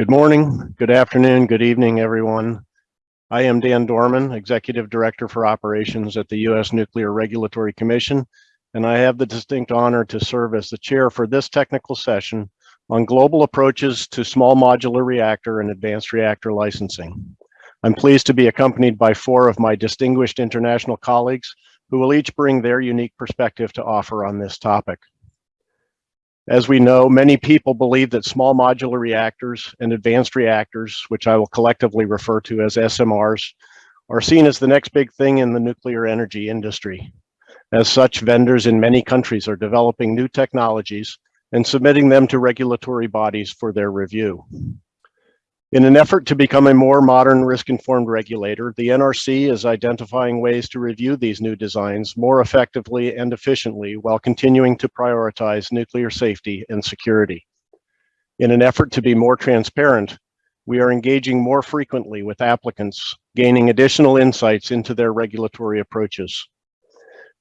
Good morning, good afternoon, good evening, everyone. I am Dan Dorman, Executive Director for Operations at the U.S. Nuclear Regulatory Commission, and I have the distinct honor to serve as the chair for this technical session on global approaches to small modular reactor and advanced reactor licensing. I'm pleased to be accompanied by four of my distinguished international colleagues who will each bring their unique perspective to offer on this topic. As we know, many people believe that small modular reactors and advanced reactors, which I will collectively refer to as SMRs, are seen as the next big thing in the nuclear energy industry. As such, vendors in many countries are developing new technologies and submitting them to regulatory bodies for their review. In an effort to become a more modern risk-informed regulator, the NRC is identifying ways to review these new designs more effectively and efficiently while continuing to prioritize nuclear safety and security. In an effort to be more transparent, we are engaging more frequently with applicants, gaining additional insights into their regulatory approaches.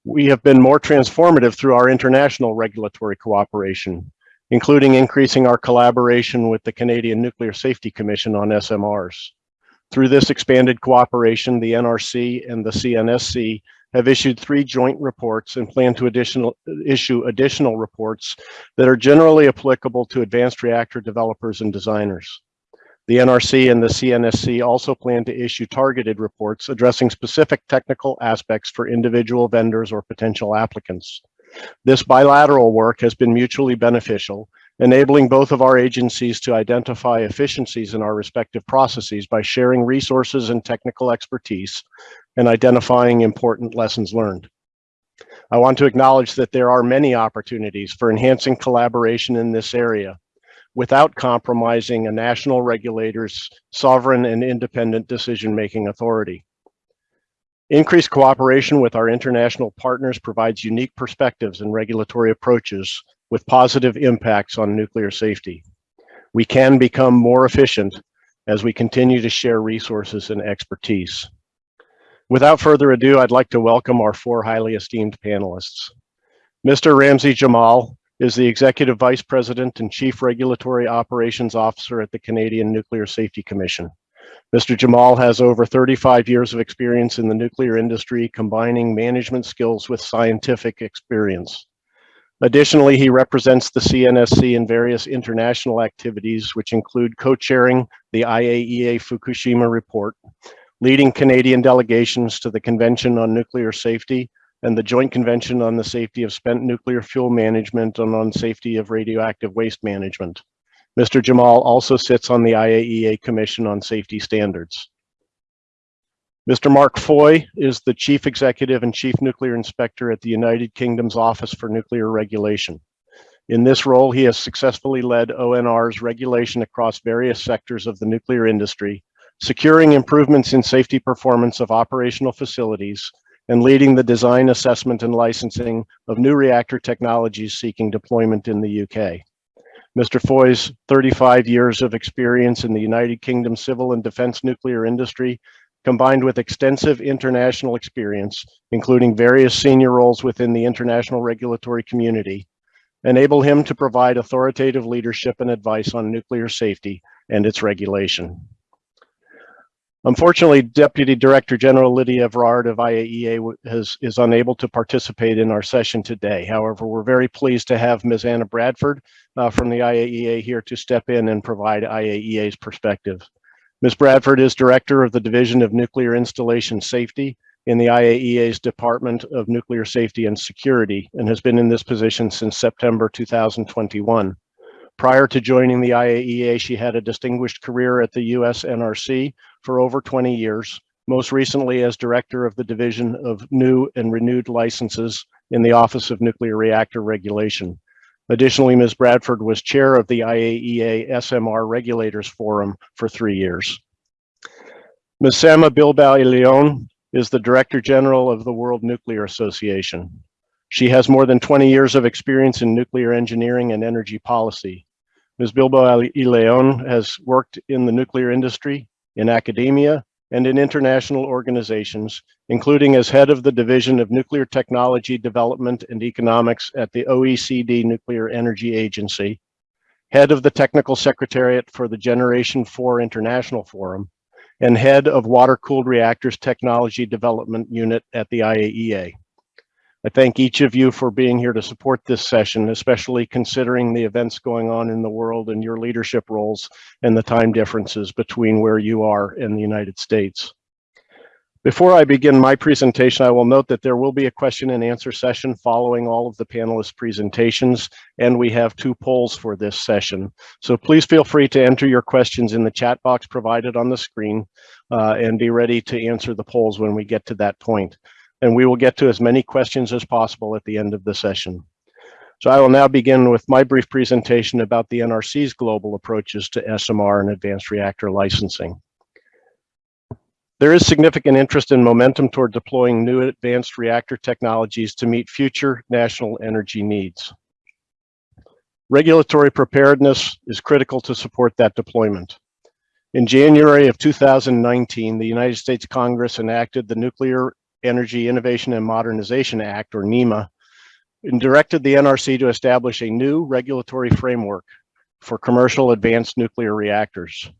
We have been more transformative through our international regulatory cooperation, including increasing our collaboration with the Canadian Nuclear Safety Commission on SMRs. Through this expanded cooperation, the NRC and the CNSC have issued three joint reports and plan to additional, issue additional reports that are generally applicable to advanced reactor developers and designers. The NRC and the CNSC also plan to issue targeted reports addressing specific technical aspects for individual vendors or potential applicants. This bilateral work has been mutually beneficial, enabling both of our agencies to identify efficiencies in our respective processes by sharing resources and technical expertise and identifying important lessons learned. I want to acknowledge that there are many opportunities for enhancing collaboration in this area without compromising a national regulator's sovereign and independent decision-making authority. Increased cooperation with our international partners provides unique perspectives and regulatory approaches with positive impacts on nuclear safety. We can become more efficient as we continue to share resources and expertise. Without further ado, I'd like to welcome our four highly esteemed panelists. Mr. Ramzi Jamal is the Executive Vice President and Chief Regulatory Operations Officer at the Canadian Nuclear Safety Commission. Mr. Jamal has over 35 years of experience in the nuclear industry, combining management skills with scientific experience. Additionally, he represents the CNSC in various international activities, which include co-chairing the IAEA Fukushima report, leading Canadian delegations to the Convention on Nuclear Safety and the Joint Convention on the Safety of Spent Nuclear Fuel Management and on Safety of Radioactive Waste Management. Mr. Jamal also sits on the IAEA Commission on Safety Standards. Mr. Mark Foy is the Chief Executive and Chief Nuclear Inspector at the United Kingdom's Office for Nuclear Regulation. In this role, he has successfully led ONR's regulation across various sectors of the nuclear industry, securing improvements in safety performance of operational facilities and leading the design assessment and licensing of new reactor technologies seeking deployment in the UK. Mr. Foy's 35 years of experience in the United Kingdom civil and defense nuclear industry, combined with extensive international experience, including various senior roles within the international regulatory community, enable him to provide authoritative leadership and advice on nuclear safety and its regulation. Unfortunately, Deputy Director General Lydia Evrard of IAEA has, is unable to participate in our session today. However, we're very pleased to have Ms. Anna Bradford uh, from the IAEA here to step in and provide IAEA's perspective. Ms. Bradford is Director of the Division of Nuclear Installation Safety in the IAEA's Department of Nuclear Safety and Security and has been in this position since September 2021. Prior to joining the IAEA, she had a distinguished career at the US NRC for over 20 years, most recently as director of the Division of New and Renewed Licenses in the Office of Nuclear Reactor Regulation. Additionally, Ms. Bradford was chair of the IAEA SMR Regulators Forum for three years. Ms. Sama Bilbao Leon is the Director General of the World Nuclear Association. She has more than 20 years of experience in nuclear engineering and energy policy. Ms. Bilbao Leon has worked in the nuclear industry, in academia, and in international organizations, including as head of the Division of Nuclear Technology Development and Economics at the OECD Nuclear Energy Agency, head of the Technical Secretariat for the Generation 4 International Forum, and head of Water-Cooled Reactors Technology Development Unit at the IAEA. I thank each of you for being here to support this session, especially considering the events going on in the world and your leadership roles and the time differences between where you are and the United States. Before I begin my presentation, I will note that there will be a question and answer session following all of the panelists' presentations, and we have two polls for this session. So please feel free to enter your questions in the chat box provided on the screen uh, and be ready to answer the polls when we get to that point. And we will get to as many questions as possible at the end of the session. So I will now begin with my brief presentation about the NRC's global approaches to SMR and advanced reactor licensing. There is significant interest and momentum toward deploying new advanced reactor technologies to meet future national energy needs. Regulatory preparedness is critical to support that deployment. In January of 2019, the United States Congress enacted the Nuclear Energy Innovation and Modernization Act, or NEIMA, and directed the NRC to establish a new regulatory framework for commercial advanced nuclear reactors.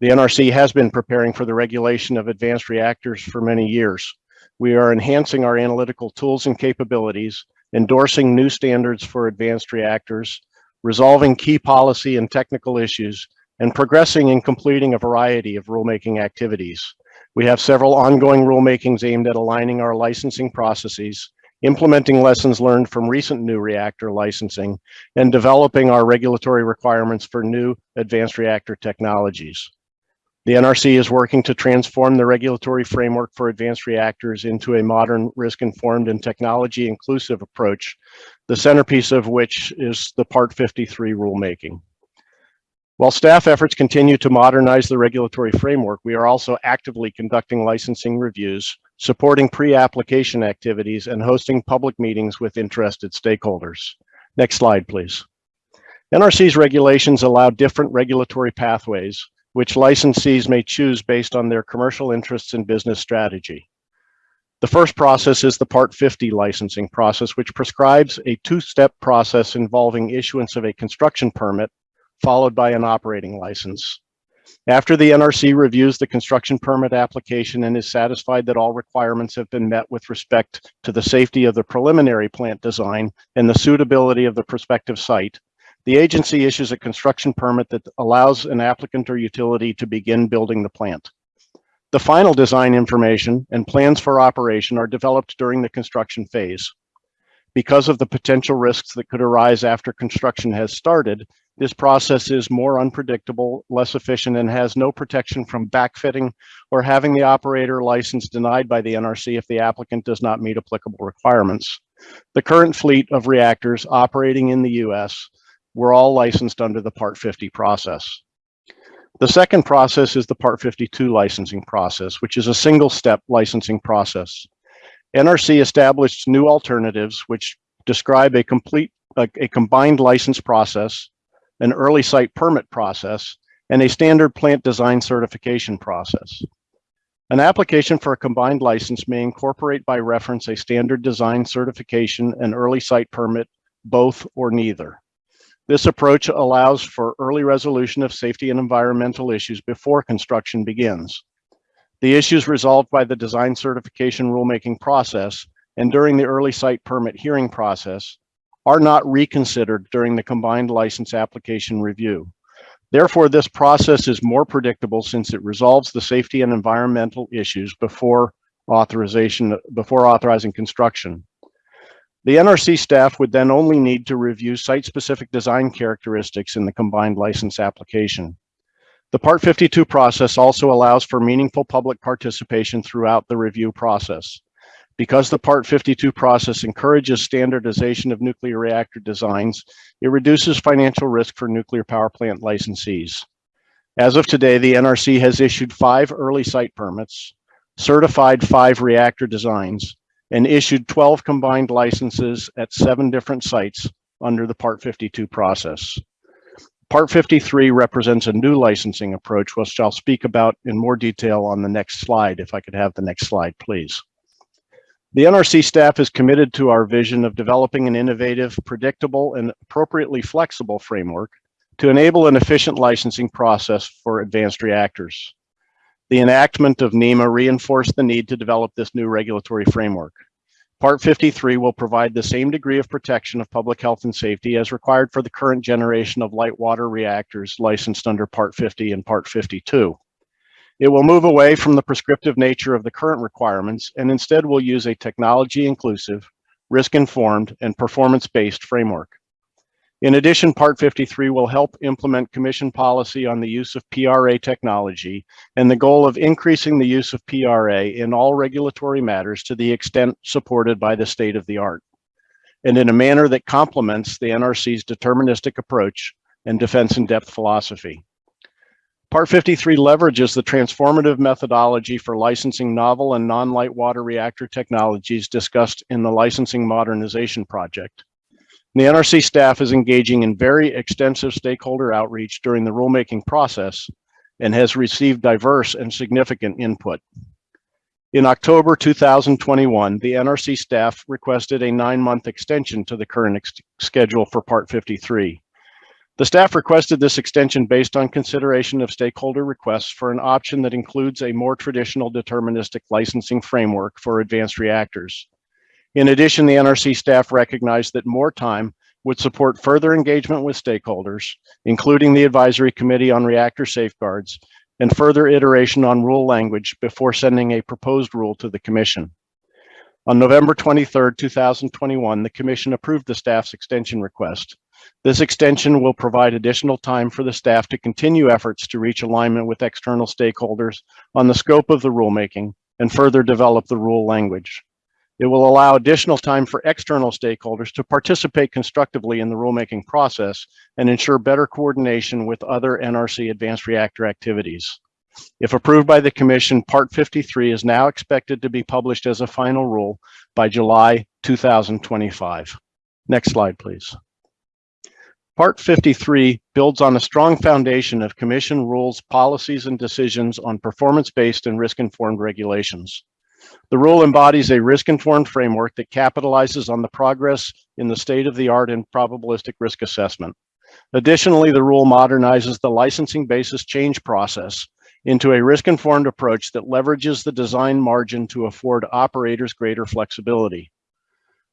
The NRC has been preparing for the regulation of advanced reactors for many years. We are enhancing our analytical tools and capabilities, endorsing new standards for advanced reactors, resolving key policy and technical issues, and progressing in completing a variety of rulemaking activities. We have several ongoing rulemakings aimed at aligning our licensing processes, implementing lessons learned from recent new reactor licensing, and developing our regulatory requirements for new advanced reactor technologies. The NRC is working to transform the regulatory framework for advanced reactors into a modern, risk-informed, and technology-inclusive approach, the centerpiece of which is the Part 53 rulemaking. While staff efforts continue to modernize the regulatory framework, we are also actively conducting licensing reviews, supporting pre-application activities, and hosting public meetings with interested stakeholders. Next slide, please. NRC's regulations allow different regulatory pathways which licensees may choose based on their commercial interests and business strategy. The first process is the Part 50 licensing process, which prescribes a two-step process involving issuance of a construction permit, followed by an operating license. After the NRC reviews the construction permit application and is satisfied that all requirements have been met with respect to the safety of the preliminary plant design and the suitability of the prospective site, the agency issues a construction permit that allows an applicant or utility to begin building the plant. The final design information and plans for operation are developed during the construction phase. Because of the potential risks that could arise after construction has started, this process is more unpredictable, less efficient, and has no protection from backfitting or having the operator license denied by the NRC if the applicant does not meet applicable requirements. The current fleet of reactors operating in the US were all licensed under the Part 50 process. The second process is the Part 52 licensing process, which is a single step licensing process. NRC established new alternatives which describe a complete, a, a combined license process, an early site permit process, and a standard plant design certification process. An application for a combined license may incorporate by reference a standard design certification and early site permit, both or neither. This approach allows for early resolution of safety and environmental issues before construction begins. The issues resolved by the design certification rulemaking process and during the early site permit hearing process are not reconsidered during the combined license application review. Therefore, this process is more predictable since it resolves the safety and environmental issues before authorization, before authorizing construction. The NRC staff would then only need to review site-specific design characteristics in the combined license application. The Part 52 process also allows for meaningful public participation throughout the review process. Because the Part 52 process encourages standardization of nuclear reactor designs, it reduces financial risk for nuclear power plant licensees. As of today, the NRC has issued five early site permits, certified five reactor designs, and issued 12 combined licenses at seven different sites under the Part 52 process. Part 53 represents a new licensing approach, which I'll speak about in more detail on the next slide, if I could have the next slide, please. The NRC staff is committed to our vision of developing an innovative, predictable, and appropriately flexible framework to enable an efficient licensing process for advanced reactors. The enactment of NEIMA reinforced the need to develop this new regulatory framework. Part 53 will provide the same degree of protection of public health and safety as required for the current generation of light water reactors licensed under Part 50 and Part 52. It will move away from the prescriptive nature of the current requirements and instead will use a technology inclusive, risk informed, and performance based framework. In addition, Part 53 will help implement Commission policy on the use of PRA technology and the goal of increasing the use of PRA in all regulatory matters to the extent supported by the state of the art, and in a manner that complements the NRC's deterministic approach and defense in depth philosophy. Part 53 leverages the transformative methodology for licensing novel and non-light water reactor technologies discussed in the Licensing Modernization Project. The NRC staff is engaging in very extensive stakeholder outreach during the rulemaking process and has received diverse and significant input. In October 2021, the NRC staff requested a nine-month extension to the current schedule for Part 53. The staff requested this extension based on consideration of stakeholder requests for an option that includes a more traditional deterministic licensing framework for advanced reactors. In addition, the NRC staff recognized that more time would support further engagement with stakeholders, including the Advisory Committee on Reactor Safeguards, and further iteration on rule language before sending a proposed rule to the Commission. On November 23, 2021, the Commission approved the staff's extension request. This extension will provide additional time for the staff to continue efforts to reach alignment with external stakeholders on the scope of the rulemaking and further develop the rule language. It will allow additional time for external stakeholders to participate constructively in the rulemaking process and ensure better coordination with other NRC advanced reactor activities. If approved by the Commission, Part 53 is now expected to be published as a final rule by July 2025. Next slide, please. Part 53 builds on a strong foundation of Commission rules, policies, and decisions on performance-based and risk-informed regulations. The rule embodies a risk-informed framework that capitalizes on the progress in the state-of-the-art in probabilistic risk assessment. Additionally, the rule modernizes the licensing basis change process into a risk-informed approach that leverages the design margin to afford operators greater flexibility.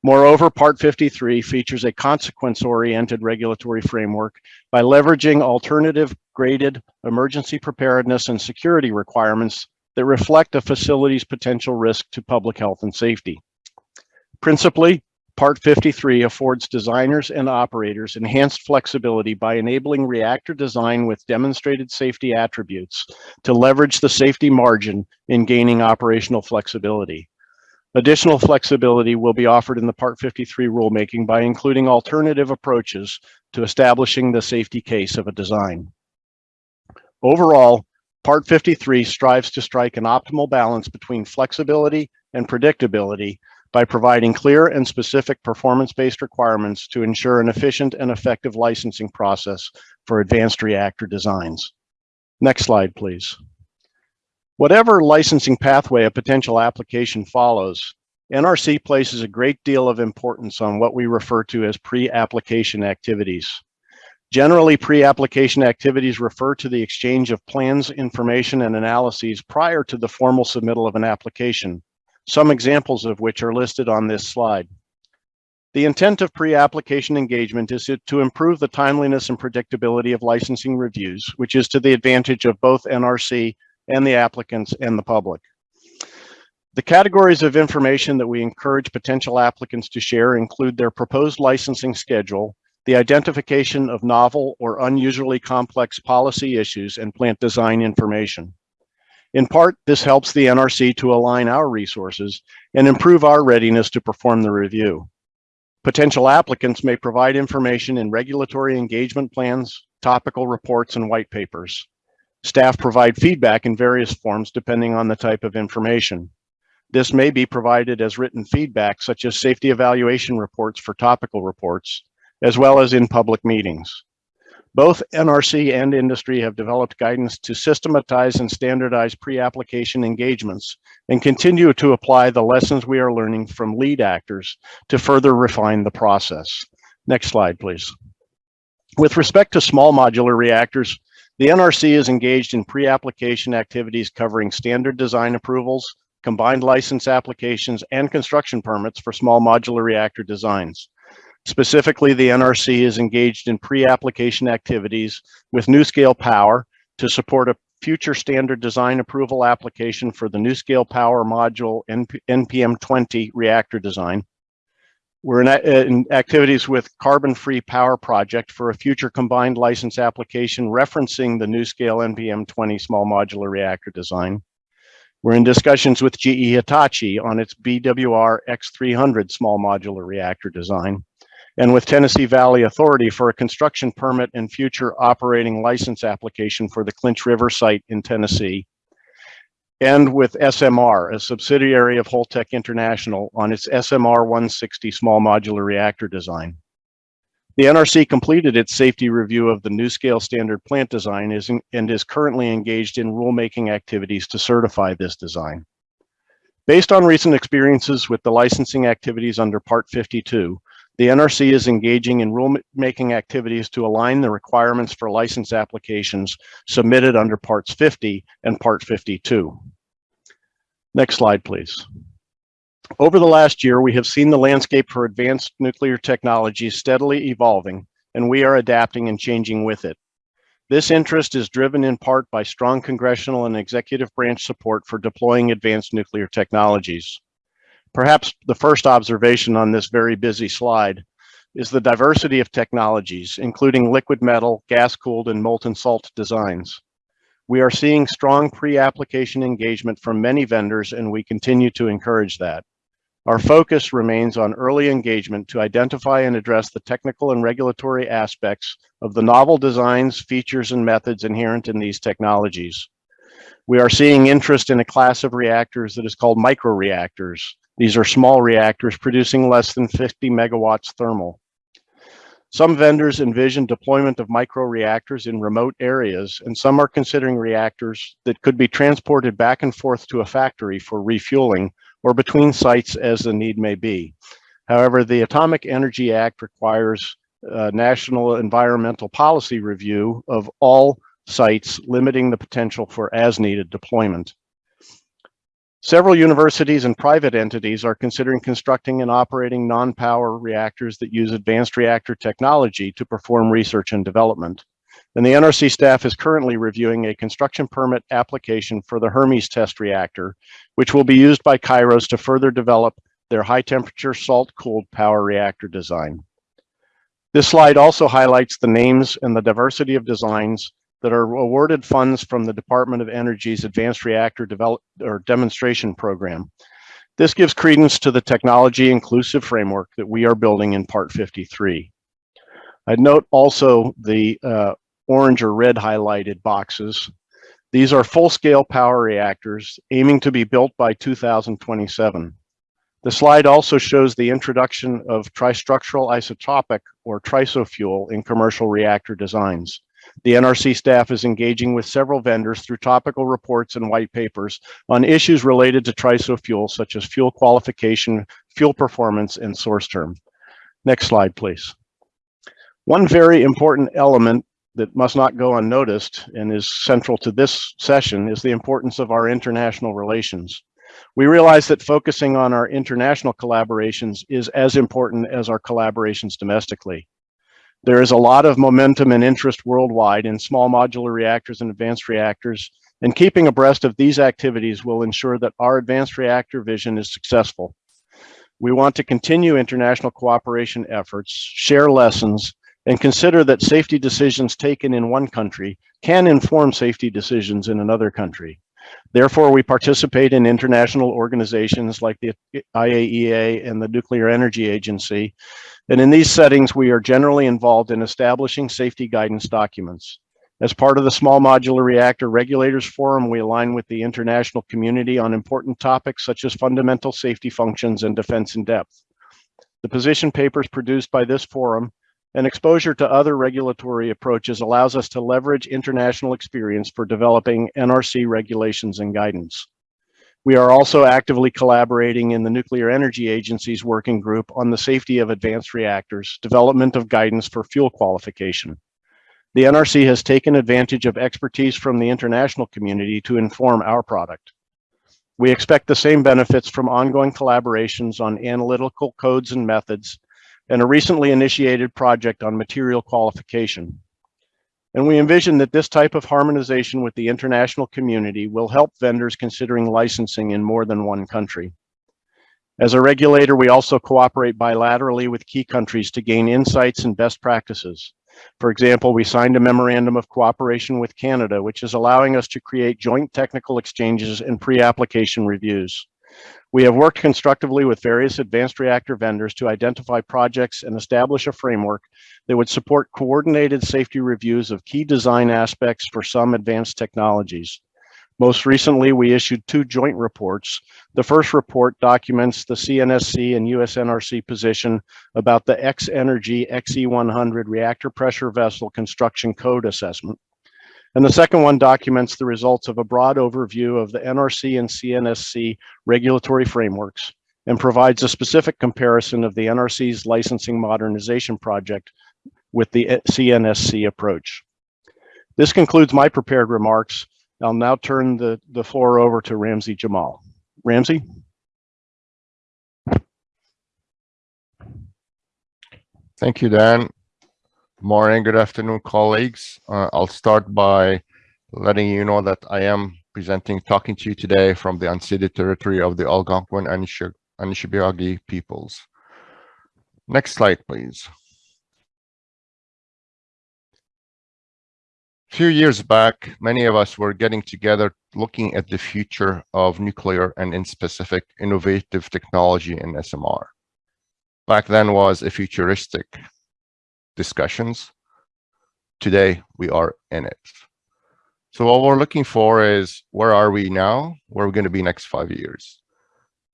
Moreover, Part 53 features a consequence-oriented regulatory framework by leveraging alternative graded emergency preparedness and security requirements that reflect a facility's potential risk to public health and safety. Principally, Part 53 affords designers and operators enhanced flexibility by enabling reactor design with demonstrated safety attributes to leverage the safety margin in gaining operational flexibility. Additional flexibility will be offered in the Part 53 rulemaking by including alternative approaches to establishing the safety case of a design. Overall, Part 53 strives to strike an optimal balance between flexibility and predictability by providing clear and specific performance-based requirements to ensure an efficient and effective licensing process for advanced reactor designs. Next slide, please. Whatever licensing pathway a potential application follows, NRC places a great deal of importance on what we refer to as pre-application activities. Generally, pre-application activities refer to the exchange of plans, information, and analyses prior to the formal submittal of an application, some examples of which are listed on this slide. The intent of pre-application engagement is to improve the timeliness and predictability of licensing reviews, which is to the advantage of both NRC and the applicants and the public. The categories of information that we encourage potential applicants to share include their proposed licensing schedule, the identification of novel or unusually complex policy issues and plant design information. In part, this helps the NRC to align our resources and improve our readiness to perform the review. Potential applicants may provide information in regulatory engagement plans, topical reports, and white papers. Staff provide feedback in various forms depending on the type of information. This may be provided as written feedback, such as safety evaluation reports for topical reports, as well as in public meetings. Both NRC and industry have developed guidance to systematize and standardize pre-application engagements and continue to apply the lessons we are learning from lead actors to further refine the process. Next slide, please. With respect to small modular reactors, the NRC is engaged in pre-application activities covering standard design approvals, combined license applications, and construction permits for small modular reactor designs. Specifically, the NRC is engaged in pre-application activities with NuScale Power to support a future standard design approval application for the NuScale Power Module NP NPM 20 reactor design. We're in, in, activities with Carbon Free Power Project for a future combined license application referencing the NuScale NPM 20 small modular reactor design. We're in discussions with GE Hitachi on its BWR X300 small modular reactor design and with Tennessee Valley Authority for a construction permit and future operating license application for the Clinch River site in Tennessee, and with SMR, a subsidiary of Holtec International on its SMR 160 small modular reactor design. The NRC completed its safety review of the NuScale standard plant design is in, and is currently engaged in rulemaking activities to certify this design. Based on recent experiences with the licensing activities under Part 52, the NRC is engaging in rulemaking activities to align the requirements for license applications submitted under Parts 50 and Part 52. Next slide, please. Over the last year, we have seen the landscape for advanced nuclear technologies steadily evolving, and we are adapting and changing with it. This interest is driven in part by strong congressional and executive branch support for deploying advanced nuclear technologies. Perhaps the first observation on this very busy slide is the diversity of technologies, including liquid metal, gas-cooled, and molten salt designs. We are seeing strong pre-application engagement from many vendors, and we continue to encourage that. Our focus remains on early engagement to identify and address the technical and regulatory aspects of the novel designs, features, and methods inherent in these technologies. We are seeing interest in a class of reactors that is called microreactors, these are small reactors producing less than 50 megawatts thermal. Some vendors envision deployment of microreactors in remote areas, and some are considering reactors that could be transported back and forth to a factory for refueling or between sites as the need may be. However, the Atomic Energy Act requires a national environmental policy review of all sites, limiting the potential for as needed deployment. Several universities and private entities are considering constructing and operating non-power reactors that use advanced reactor technology to perform research and development. And the NRC staff is currently reviewing a construction permit application for the Hermes test reactor, which will be used by Kairos to further develop their high temperature salt cooled power reactor design. This slide also highlights the names and the diversity of designs that are awarded funds from the Department of Energy's Advanced Reactor Develop or Demonstration Program. This gives credence to the technology inclusive framework that we are building in Part 53. I'd note also the uh, orange or red highlighted boxes. These are full-scale power reactors aiming to be built by 2027. The slide also shows the introduction of tristructural isotopic or TRISO fuel in commercial reactor designs. The NRC staff is engaging with several vendors through topical reports and white papers on issues related to TRISO fuel, such as fuel qualification, fuel performance, and source term. Next slide, please. One very important element that must not go unnoticed and is central to this session is the importance of our international relations. We realize that focusing on our international collaborations is as important as our collaborations domestically. There is a lot of momentum and interest worldwide in small modular reactors and advanced reactors, and keeping abreast of these activities will ensure that our advanced reactor vision is successful. We want to continue international cooperation efforts, share lessons, and consider that safety decisions taken in one country can inform safety decisions in another country. Therefore, we participate in international organizations like the IAEA and the Nuclear Energy Agency. And in these settings, we are generally involved in establishing safety guidance documents. As part of the Small Modular Reactor Regulators Forum, we align with the international community on important topics such as fundamental safety functions and defense in depth. The position papers produced by this forum and exposure to other regulatory approaches allows us to leverage international experience for developing NRC regulations and guidance. We are also actively collaborating in the Nuclear Energy Agency's working group on the safety of advanced reactors, development of guidance for fuel qualification. The NRC has taken advantage of expertise from the international community to inform our product. We expect the same benefits from ongoing collaborations on analytical codes and methods and a recently initiated project on material qualification. And we envision that this type of harmonization with the international community will help vendors considering licensing in more than one country. As a regulator, we also cooperate bilaterally with key countries to gain insights and best practices. For example, we signed a memorandum of cooperation with Canada, which is allowing us to create joint technical exchanges and pre-application reviews. We have worked constructively with various advanced reactor vendors to identify projects and establish a framework that would support coordinated safety reviews of key design aspects for some advanced technologies. Most recently, we issued two joint reports. The first report documents the CNSC and USNRC position about the X-Energy XE100 reactor pressure vessel construction code assessment. And the second one documents the results of a broad overview of the NRC and CNSC regulatory frameworks and provides a specific comparison of the NRC's licensing modernization project with the CNSC approach. This concludes my prepared remarks. I'll now turn the, the floor over to Ramzi Jamal. Ramzi? Thank you, Dan. Morning, good afternoon, colleagues. Uh, I'll start by letting you know that I am presenting, talking to you today from the unceded territory of the Algonquin and Anishinaabe peoples. Next slide, please. A few years back, many of us were getting together looking at the future of nuclear and in specific innovative technology in SMR. Back then was a futuristic discussions. Today, we are in it. So what we're looking for is where are we now? Where are we going to be next five years?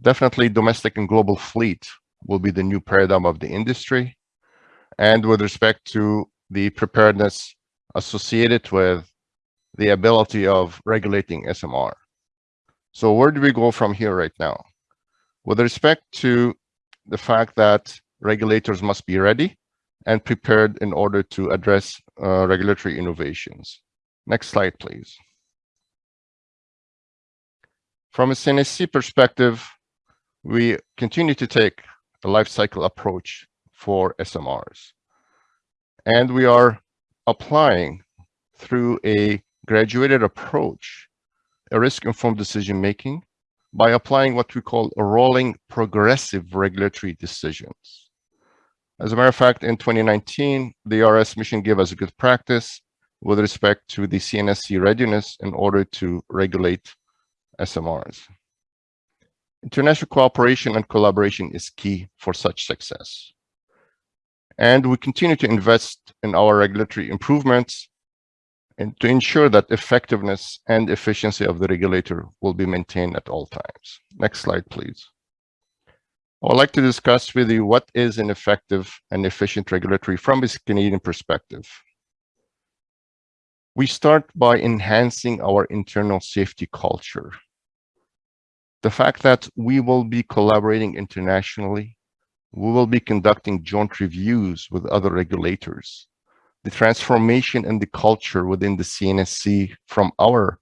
Definitely domestic and global fleet will be the new paradigm of the industry. And with respect to the preparedness associated with the ability of regulating SMR. So where do we go from here right now? With respect to the fact that regulators must be ready and prepared in order to address uh, regulatory innovations. Next slide, please. From a CNSC perspective, we continue to take a life cycle approach for SMRs. And we are applying through a graduated approach, a risk-informed decision-making by applying what we call rolling progressive regulatory decisions. As a matter of fact, in 2019, the RS mission gave us a good practice with respect to the CNSC readiness in order to regulate SMRs. International cooperation and collaboration is key for such success. And we continue to invest in our regulatory improvements and to ensure that effectiveness and efficiency of the regulator will be maintained at all times. Next slide, please. I would like to discuss with you what is an effective and efficient regulatory from a Canadian perspective. We start by enhancing our internal safety culture. The fact that we will be collaborating internationally we will be conducting joint reviews with other regulators. The transformation in the culture within the CNSC from our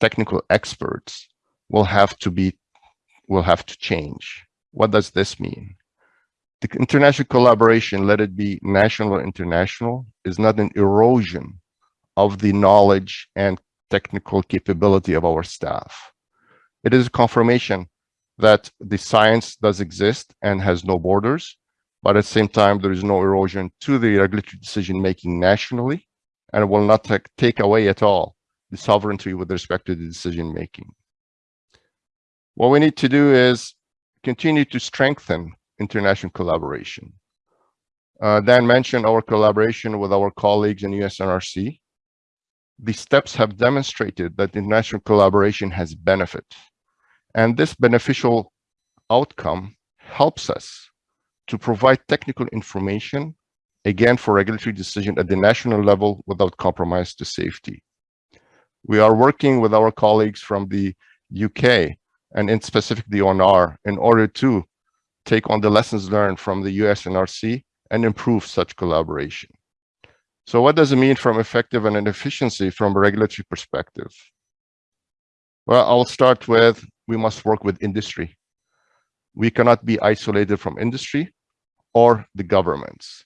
technical experts will have to be, will have to change. What does this mean? The international collaboration, let it be national or international, is not an erosion of the knowledge and technical capability of our staff. It is a confirmation that the science does exist and has no borders, but at the same time, there is no erosion to the regulatory decision making nationally, and it will not take away at all the sovereignty with respect to the decision making. What we need to do is continue to strengthen international collaboration. Uh, Dan mentioned our collaboration with our colleagues in USNRC. The steps have demonstrated that international collaboration has benefit and this beneficial outcome helps us to provide technical information, again, for regulatory decision at the national level without compromise to safety. We are working with our colleagues from the UK and in specific the ONR in order to take on the lessons learned from the US NRC and improve such collaboration. So what does it mean from effective and efficiency from a regulatory perspective? Well, I'll start with, we must work with industry. We cannot be isolated from industry or the governments.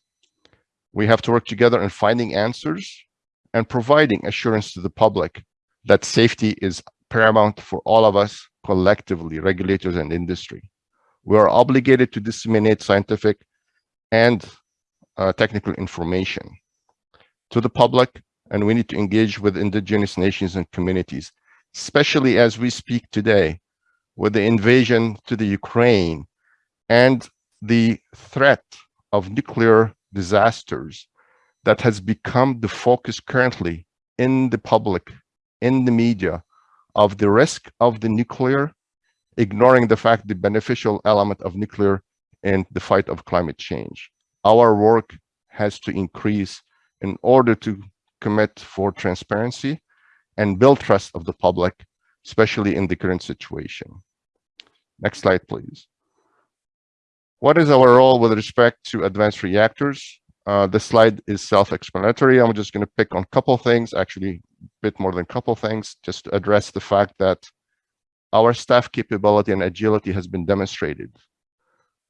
We have to work together in finding answers and providing assurance to the public that safety is paramount for all of us collectively, regulators and industry. We are obligated to disseminate scientific and uh, technical information to the public, and we need to engage with indigenous nations and communities, especially as we speak today with the invasion to the Ukraine and the threat of nuclear disasters that has become the focus currently in the public, in the media, of the risk of the nuclear, ignoring the fact the beneficial element of nuclear in the fight of climate change. Our work has to increase in order to commit for transparency and build trust of the public, especially in the current situation. Next slide, please. What is our role with respect to advanced reactors? Uh, this slide is self-explanatory. I'm just going to pick on a couple things, actually bit more than a couple things, just to address the fact that our staff capability and agility has been demonstrated.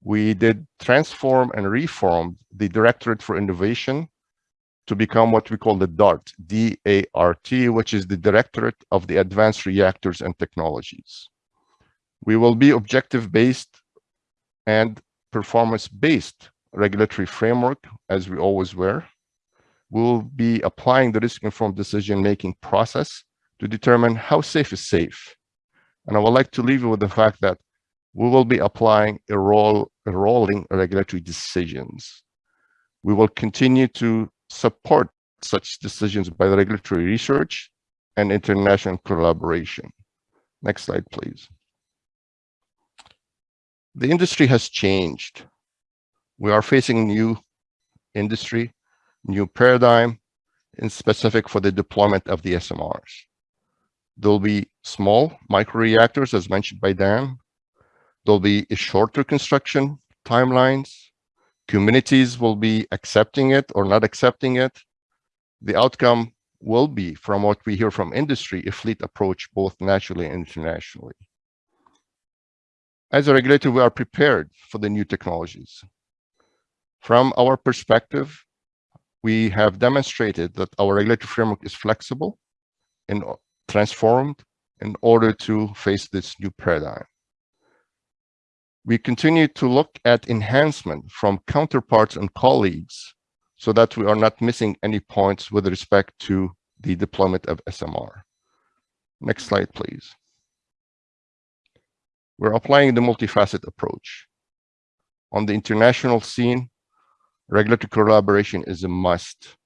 We did transform and reform the Directorate for Innovation to become what we call the DART, D-A-R-T, which is the Directorate of the Advanced Reactors and Technologies. We will be objective-based and performance-based regulatory framework, as we always were. We'll be applying the risk-informed decision-making process to determine how safe is safe. And I would like to leave you with the fact that we will be applying a, roll, a rolling regulatory decisions. We will continue to support such decisions by the regulatory research and international collaboration. Next slide, please. The industry has changed we are facing new industry, new paradigm, in specific for the deployment of the SMRs. There'll be small microreactors, as mentioned by Dan. There'll be shorter construction timelines. Communities will be accepting it or not accepting it. The outcome will be, from what we hear from industry, a fleet approach both nationally and internationally. As a regulator, we are prepared for the new technologies. From our perspective, we have demonstrated that our regulatory framework is flexible and transformed in order to face this new paradigm. We continue to look at enhancement from counterparts and colleagues so that we are not missing any points with respect to the deployment of SMR. Next slide, please. We're applying the multifaceted approach. On the international scene, regulatory collaboration is a must.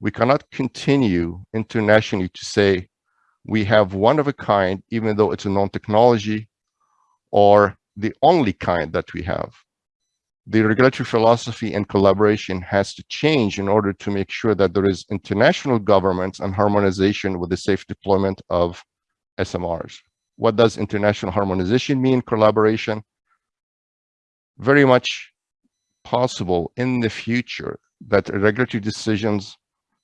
We cannot continue internationally to say we have one of a kind, even though it's a known technology or the only kind that we have. The regulatory philosophy and collaboration has to change in order to make sure that there is international governance and harmonization with the safe deployment of SMRs. What does international harmonization mean, collaboration? Very much possible in the future that regulatory decisions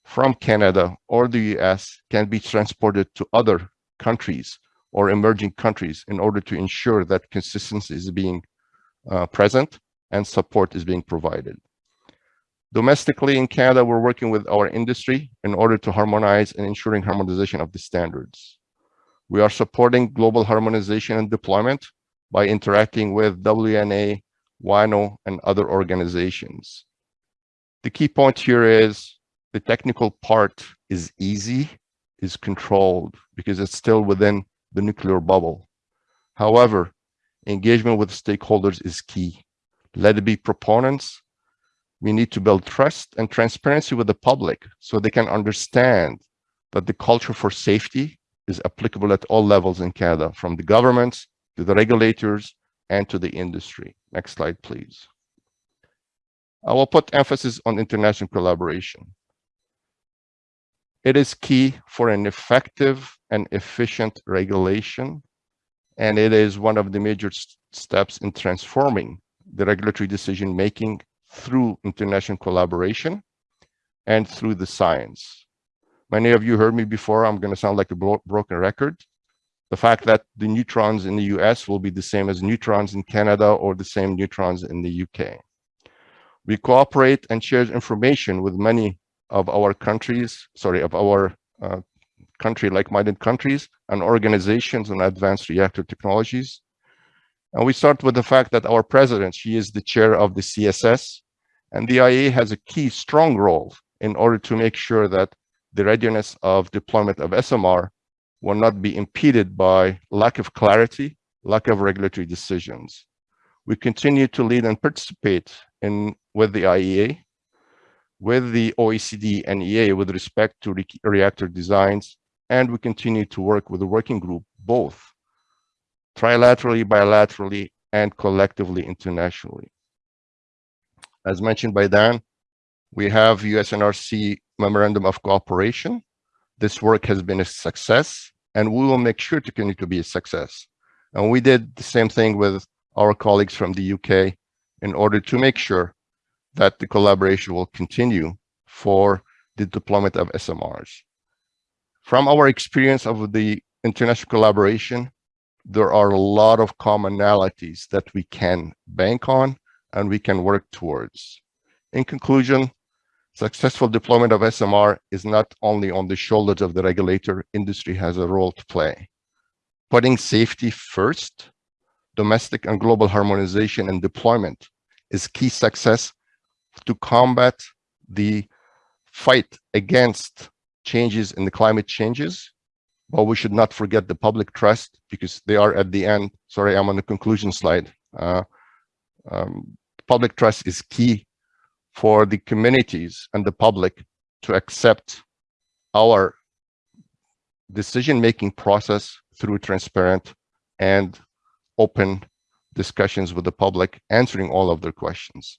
from Canada or the US can be transported to other countries or emerging countries in order to ensure that consistency is being uh, present and support is being provided. Domestically in Canada, we're working with our industry in order to harmonize and ensuring harmonization of the standards. We are supporting global harmonization and deployment by interacting with WNA WANO, and other organizations. The key point here is the technical part is easy, is controlled because it's still within the nuclear bubble. However, engagement with stakeholders is key. Let it be proponents. We need to build trust and transparency with the public so they can understand that the culture for safety is applicable at all levels in Canada, from the governments to the regulators and to the industry. Next slide, please. I will put emphasis on international collaboration. It is key for an effective and efficient regulation, and it is one of the major steps in transforming the regulatory decision-making through international collaboration and through the science. Many of you heard me before. I'm going to sound like a broken record. The fact that the neutrons in the US will be the same as neutrons in Canada or the same neutrons in the UK. We cooperate and share information with many of our countries, sorry, of our uh, country like-minded countries and organizations on advanced reactor technologies. And we start with the fact that our president, she is the chair of the CSS, and the IAEA has a key strong role in order to make sure that the readiness of deployment of SMR will not be impeded by lack of clarity, lack of regulatory decisions. We continue to lead and participate in with the IAEA, with the OECD and EA with respect to re reactor designs, and we continue to work with the working group, both trilaterally, bilaterally, and collectively internationally. As mentioned by Dan, we have USNRC Memorandum of Cooperation. This work has been a success, and we will make sure to continue to be a success. And we did the same thing with our colleagues from the UK in order to make sure that the collaboration will continue for the deployment of SMRs. From our experience of the international collaboration, there are a lot of commonalities that we can bank on and we can work towards. In conclusion, successful deployment of SMR is not only on the shoulders of the regulator, industry has a role to play. Putting safety first, domestic and global harmonization and deployment is key success to combat the fight against changes in the climate changes. But we should not forget the public trust because they are at the end. Sorry i'm on the conclusion slide. Uh, um, public trust is key for the communities and the public to accept our decision-making process through transparent and open discussions with the public, answering all of their questions.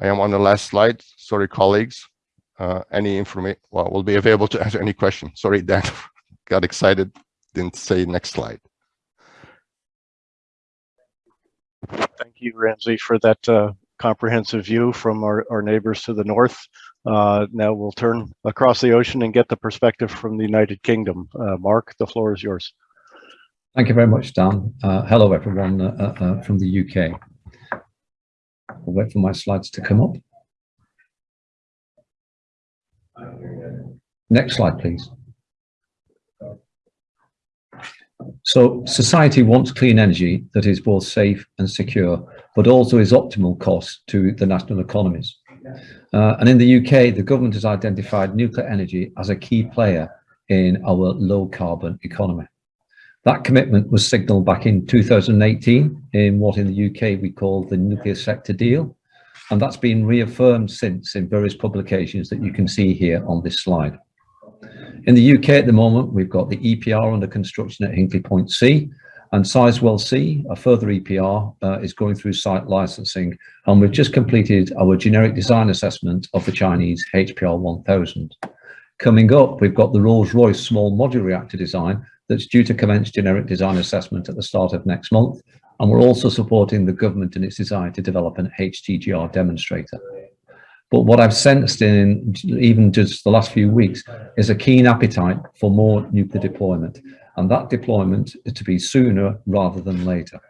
I am on the last slide. Sorry, colleagues. Uh, any information, well, will be available to answer any question. Sorry, Dan, got excited, didn't say next slide. Thank you, Ramzi, for that uh, comprehensive view from our, our neighbors to the north. Uh, now we'll turn across the ocean and get the perspective from the United Kingdom. Uh, Mark, the floor is yours. Thank you very much, Dan. Uh, hello, everyone uh, uh, from the UK. I'll wait for my slides to come up. Next slide, please. So society wants clean energy that is both safe and secure, but also is optimal cost to the national economies. Uh, and in the UK, the government has identified nuclear energy as a key player in our low carbon economy. That commitment was signalled back in 2018 in what in the UK we call the nuclear sector deal. And that's been reaffirmed since in various publications that you can see here on this slide. In the UK at the moment, we've got the EPR under construction at Hinkley Point C and Sizewell C, a further EPR, uh, is going through site licensing. And we've just completed our generic design assessment of the Chinese HPR 1000. Coming up, we've got the Rolls-Royce small modular reactor design that's due to commence generic design assessment at the start of next month. And we're also supporting the government in its desire to develop an HTGR demonstrator. But what I've sensed in even just the last few weeks is a keen appetite for more nuclear deployment, and that deployment is to be sooner rather than later.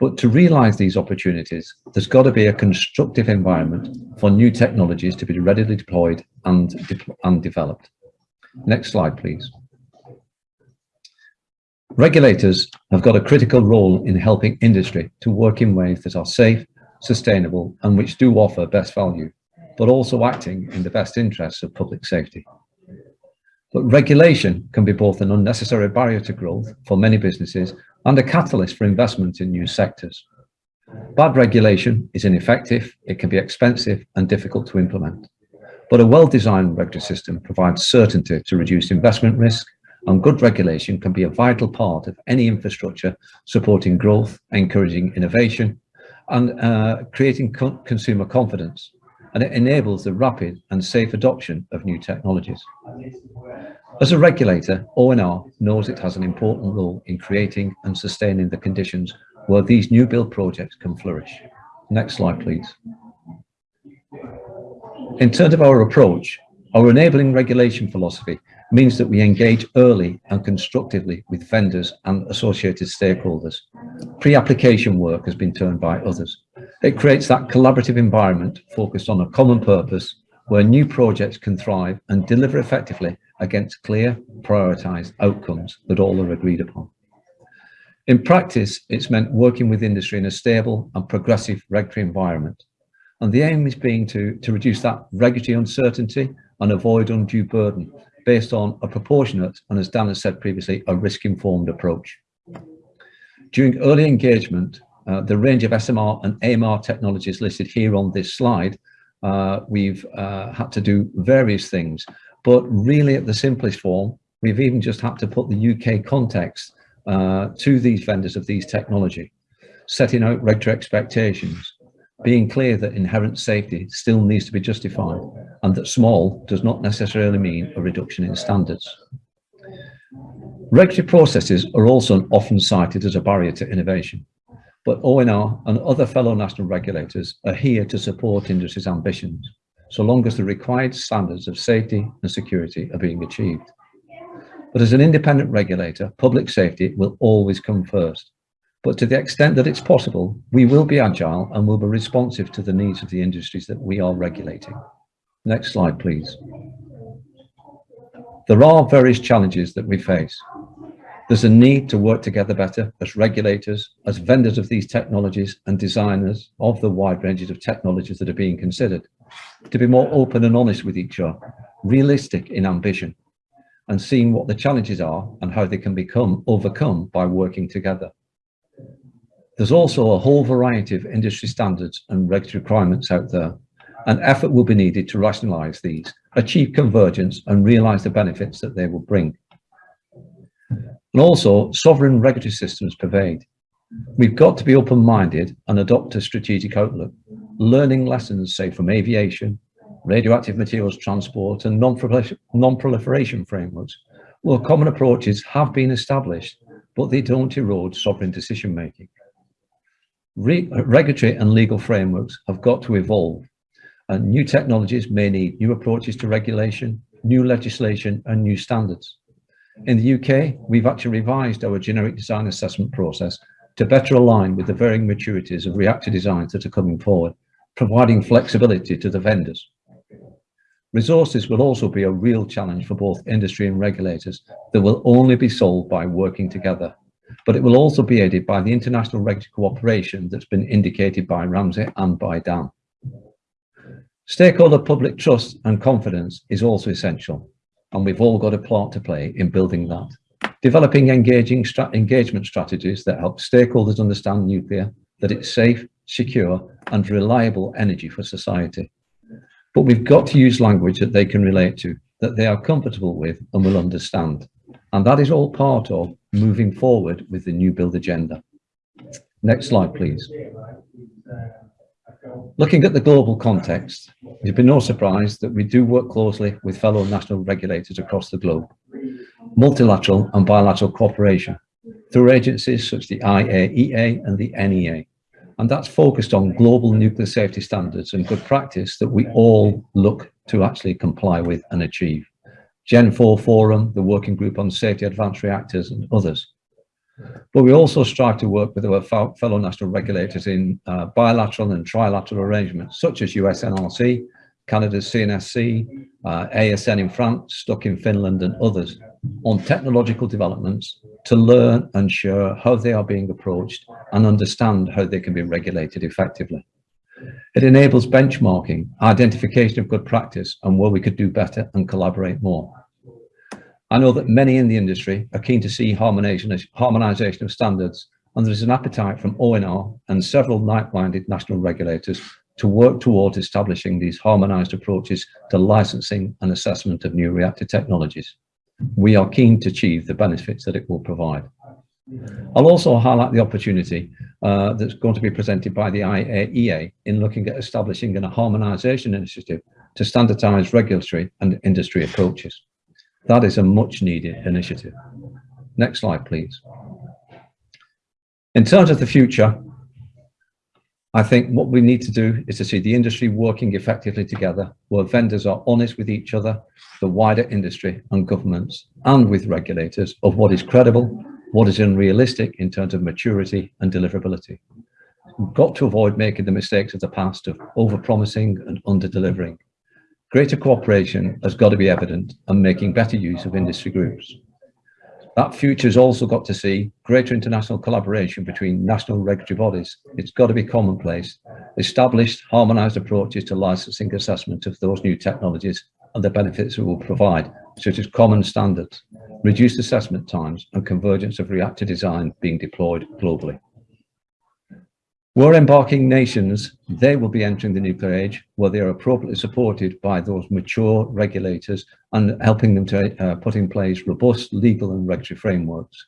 But to realize these opportunities, there's got to be a constructive environment for new technologies to be readily deployed and, de and developed. Next slide, please. Regulators have got a critical role in helping industry to work in ways that are safe, sustainable, and which do offer best value, but also acting in the best interests of public safety. But regulation can be both an unnecessary barrier to growth for many businesses and a catalyst for investment in new sectors. Bad regulation is ineffective, it can be expensive and difficult to implement. But a well-designed regulatory system provides certainty to reduce investment risk and good regulation can be a vital part of any infrastructure supporting growth, encouraging innovation and uh, creating co consumer confidence. And it enables the rapid and safe adoption of new technologies. As a regulator, ONR knows it has an important role in creating and sustaining the conditions where these new build projects can flourish. Next slide, please. In terms of our approach, Our enabling regulation philosophy means that we engage early and constructively with vendors and associated stakeholders. Pre-application work has been turned by others. It creates that collaborative environment focused on a common purpose where new projects can thrive and deliver effectively against clear, prioritised outcomes that all are agreed upon. In practice, it's meant working with industry in a stable and progressive regulatory environment. And the aim is being to, to reduce that regulatory uncertainty and avoid undue burden based on a proportionate and, as Dan has said previously, a risk-informed approach. During early engagement, uh, the range of SMR and AMR technologies listed here on this slide, uh, we've uh, had to do various things, but really at the simplest form, we've even just had to put the UK context uh, to these vendors of these technology, setting out regulatory expectations, being clear that inherent safety still needs to be justified and that small does not necessarily mean a reduction in standards. Regulatory processes are also often cited as a barrier to innovation, but ONR and other fellow national regulators are here to support industry's ambitions, so long as the required standards of safety and security are being achieved. But as an independent regulator, public safety will always come first. But to the extent that it's possible, we will be agile and will be responsive to the needs of the industries that we are regulating. Next slide, please. There are various challenges that we face. There's a need to work together better as regulators, as vendors of these technologies and designers of the wide ranges of technologies that are being considered, to be more open and honest with each other, realistic in ambition, and seeing what the challenges are and how they can become overcome by working together. There's also a whole variety of industry standards and regulatory requirements out there, and effort will be needed to rationalise these, achieve convergence and realise the benefits that they will bring. And also, sovereign regulatory systems pervade. We've got to be open-minded and adopt a strategic outlook, learning lessons, say, from aviation, radioactive materials transport and non-proliferation frameworks, well, common approaches have been established, but they don't erode sovereign decision-making. Re regulatory and legal frameworks have got to evolve, and new technologies may need new approaches to regulation, new legislation, and new standards. In the UK, we've actually revised our generic design assessment process to better align with the varying maturities of reactor designs that are coming forward, providing flexibility to the vendors. Resources will also be a real challenge for both industry and regulators that will only be solved by working together. But it will also be aided by the international regulatory cooperation that's been indicated by Ramzi and by Dan. Stakeholder public trust and confidence is also essential, and we've all got a part to play in building that. Developing engaging stra engagement strategies that help stakeholders understand nuclear, that it's safe, secure and reliable energy for society. But we've got to use language that they can relate to, that they are comfortable with and will understand. And that is all part of moving forward with the new build agenda. Next slide, please. Looking at the global context, it'd be no surprise that we do work closely with fellow national regulators across the globe, multilateral and bilateral cooperation through agencies such as the IAEA and the NEA and that's focused on global nuclear safety standards and good practice that we all look to actually comply with and achieve. Gen 4 Forum, the Working Group on Safety Advanced Reactors and others. But we also strive to work with our fellow national regulators in uh, bilateral and trilateral arrangements, such as USNRC, Canada's CNSC, uh, ASN in France, STUK in Finland and others on technological developments to learn and share how they are being approached and understand how they can be regulated effectively. It enables benchmarking, identification of good practice and where we could do better and collaborate more. I know that many in the industry are keen to see harmonization of standards and there is an appetite from ONR and several like-minded national regulators to work towards establishing these harmonized approaches to licensing and assessment of new reactor technologies. We are keen to achieve the benefits that it will provide. I'll also highlight the opportunity uh, that's going to be presented by the IAEA in looking at establishing a harmonization initiative to standardize regulatory and industry approaches. That is a much needed initiative. Next slide, please. In terms of the future, I think what we need to do is to see the industry working effectively together, where vendors are honest with each other, the wider industry and governments, and with regulators of what is credible, what is unrealistic in terms of maturity and deliverability. We've got to avoid making the mistakes of the past of over-promising and under-delivering. Greater cooperation has got to be evident and making better use of industry groups. That future has also got to see greater international collaboration between national regulatory bodies. It's got to be commonplace, established harmonised approaches to licensing assessment of those new technologies and the benefits it will provide, such as common standards, reduced assessment times and convergence of reactor design being deployed globally. We're embarking nations, they will be entering the nuclear age where they are appropriately supported by those mature regulators and helping them to uh, put in place robust legal and regulatory frameworks.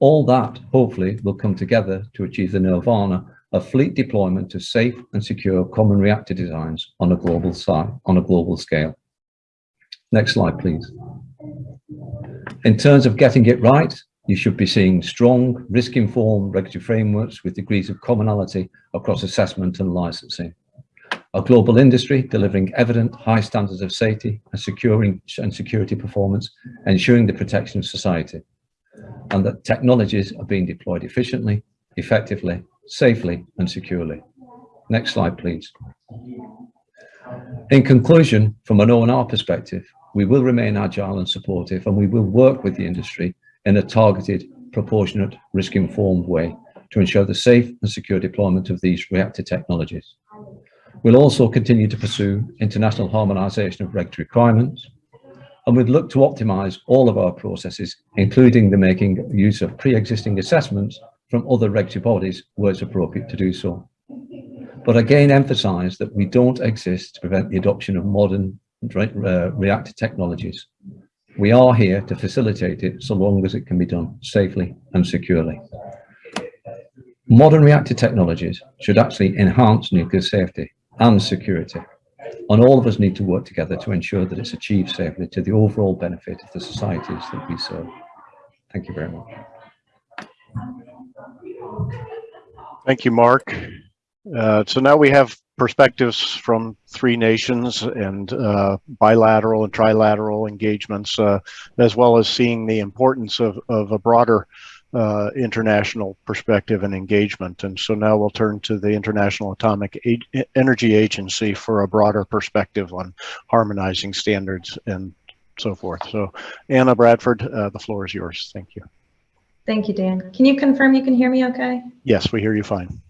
All that hopefully will come together to achieve the nirvana of fleet deployment of safe and secure common reactor designs on a global side, on a global scale. Next slide, please. In terms of getting it right, you should be seeing strong, risk-informed regulatory frameworks with degrees of commonality across assessment and licensing. A global industry delivering evident high standards of safety and securing and security performance, ensuring the protection of society. And that technologies are being deployed efficiently, effectively, safely and securely. Next slide, please. In conclusion, from an ONR perspective, we will remain agile and supportive and we will work with the industry in a targeted, proportionate, risk-informed way to ensure the safe and secure deployment of these reactor technologies. We'll also continue to pursue international harmonisation of regulatory requirements, and we'd look to optimise all of our processes, including the making use of pre-existing assessments from other regulatory bodies where it's appropriate to do so. But again, emphasise that we don't exist to prevent the adoption of modern uh, reactor technologies. We are here to facilitate it so long as it can be done safely and securely. Modern reactor technologies should actually enhance nuclear safety and security. And all of us need to work together to ensure that it's achieved safely to the overall benefit of the societies that we serve. Thank you very much. Thank you, Mark. Uh, so now we have perspectives from three nations and uh, bilateral and trilateral engagements, uh, as well as seeing the importance of, of a broader uh, international perspective and engagement. And so now we'll turn to the International Atomic A Energy Agency for a broader perspective on harmonizing standards and so forth. So Anna Bradford, uh, the floor is yours. Thank you. Thank you, Dan. Can you confirm you can hear me okay? Yes, we hear you fine.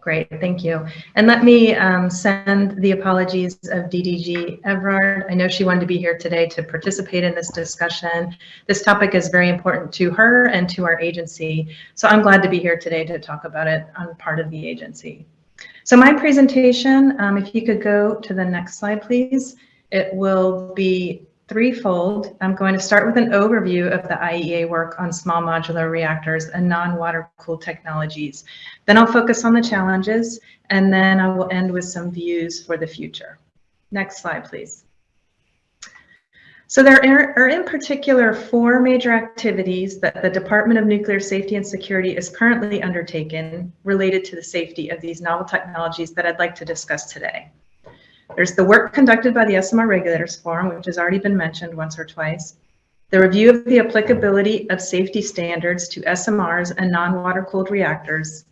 Great, thank you. And let me um, send the apologies of DDG Evrard. I know she wanted to be here today to participate in this discussion. This topic is very important to her and to our agency. So I'm glad to be here today to talk about it on part of the agency. So my presentation, um, if you could go to the next slide, please. It will be threefold. I'm going to start with an overview of the IAEA work on small modular reactors and non-water cooled technologies. Then I'll focus on the challenges, and then I will end with some views for the future. Next slide, please. So there are in particular four major activities that the Department of Nuclear Safety and Security is currently undertaken related to the safety of these novel technologies that I'd like to discuss today. There's the work conducted by the SMR Regulators Forum, which has already been mentioned once or twice. The review of the applicability of safety standards to SMRs and non-water cooled reactors.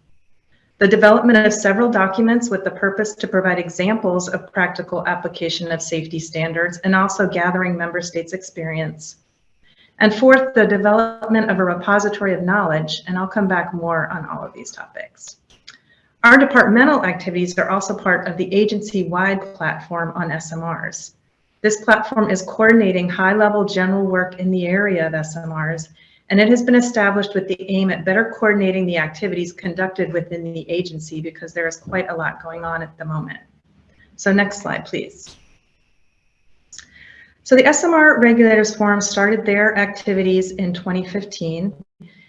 The development of several documents with the purpose to provide examples of practical application of safety standards and also gathering member states' experience. And fourth, the development of a repository of knowledge, and I'll come back more on all of these topics. Our departmental activities are also part of the agency-wide platform on SMRs. This platform is coordinating high-level general work in the area of SMRs, and it has been established with the aim at better coordinating the activities conducted within the agency because there is quite a lot going on at the moment. So next slide, please. So the SMR Regulators Forum started their activities in 2015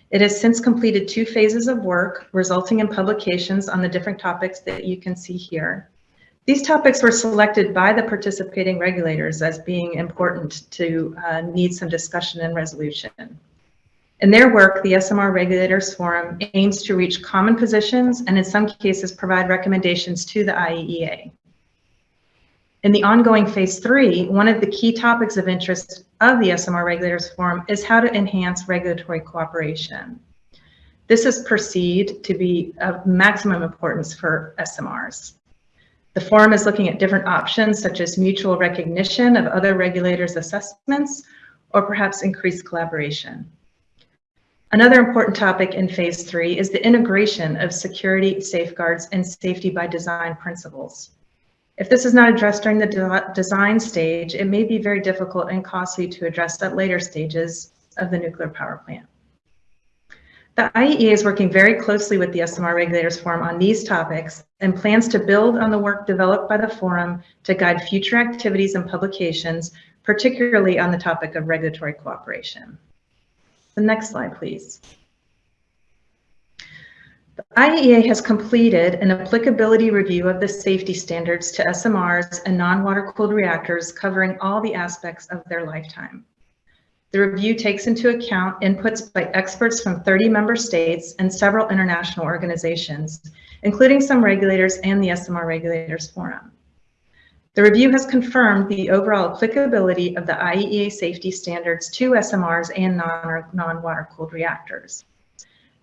it has since completed two phases of work, resulting in publications on the different topics that you can see here. These topics were selected by the participating regulators as being important to uh, need some discussion and resolution. In their work, the SMR Regulators Forum aims to reach common positions and in some cases provide recommendations to the IAEA. In the ongoing phase three, one of the key topics of interest of the SMR Regulators Forum is how to enhance regulatory cooperation. This is perceived to be of maximum importance for SMRs. The forum is looking at different options such as mutual recognition of other regulators' assessments or perhaps increased collaboration. Another important topic in phase three is the integration of security safeguards and safety by design principles. If this is not addressed during the de design stage, it may be very difficult and costly to address at later stages of the nuclear power plant. The IAEA is working very closely with the SMR Regulators Forum on these topics and plans to build on the work developed by the forum to guide future activities and publications, particularly on the topic of regulatory cooperation. The next slide, please. The IAEA has completed an applicability review of the safety standards to SMRs and non-water cooled reactors covering all the aspects of their lifetime. The review takes into account inputs by experts from 30 member states and several international organizations, including some regulators and the SMR Regulators Forum. The review has confirmed the overall applicability of the IAEA safety standards to SMRs and non-water cooled reactors.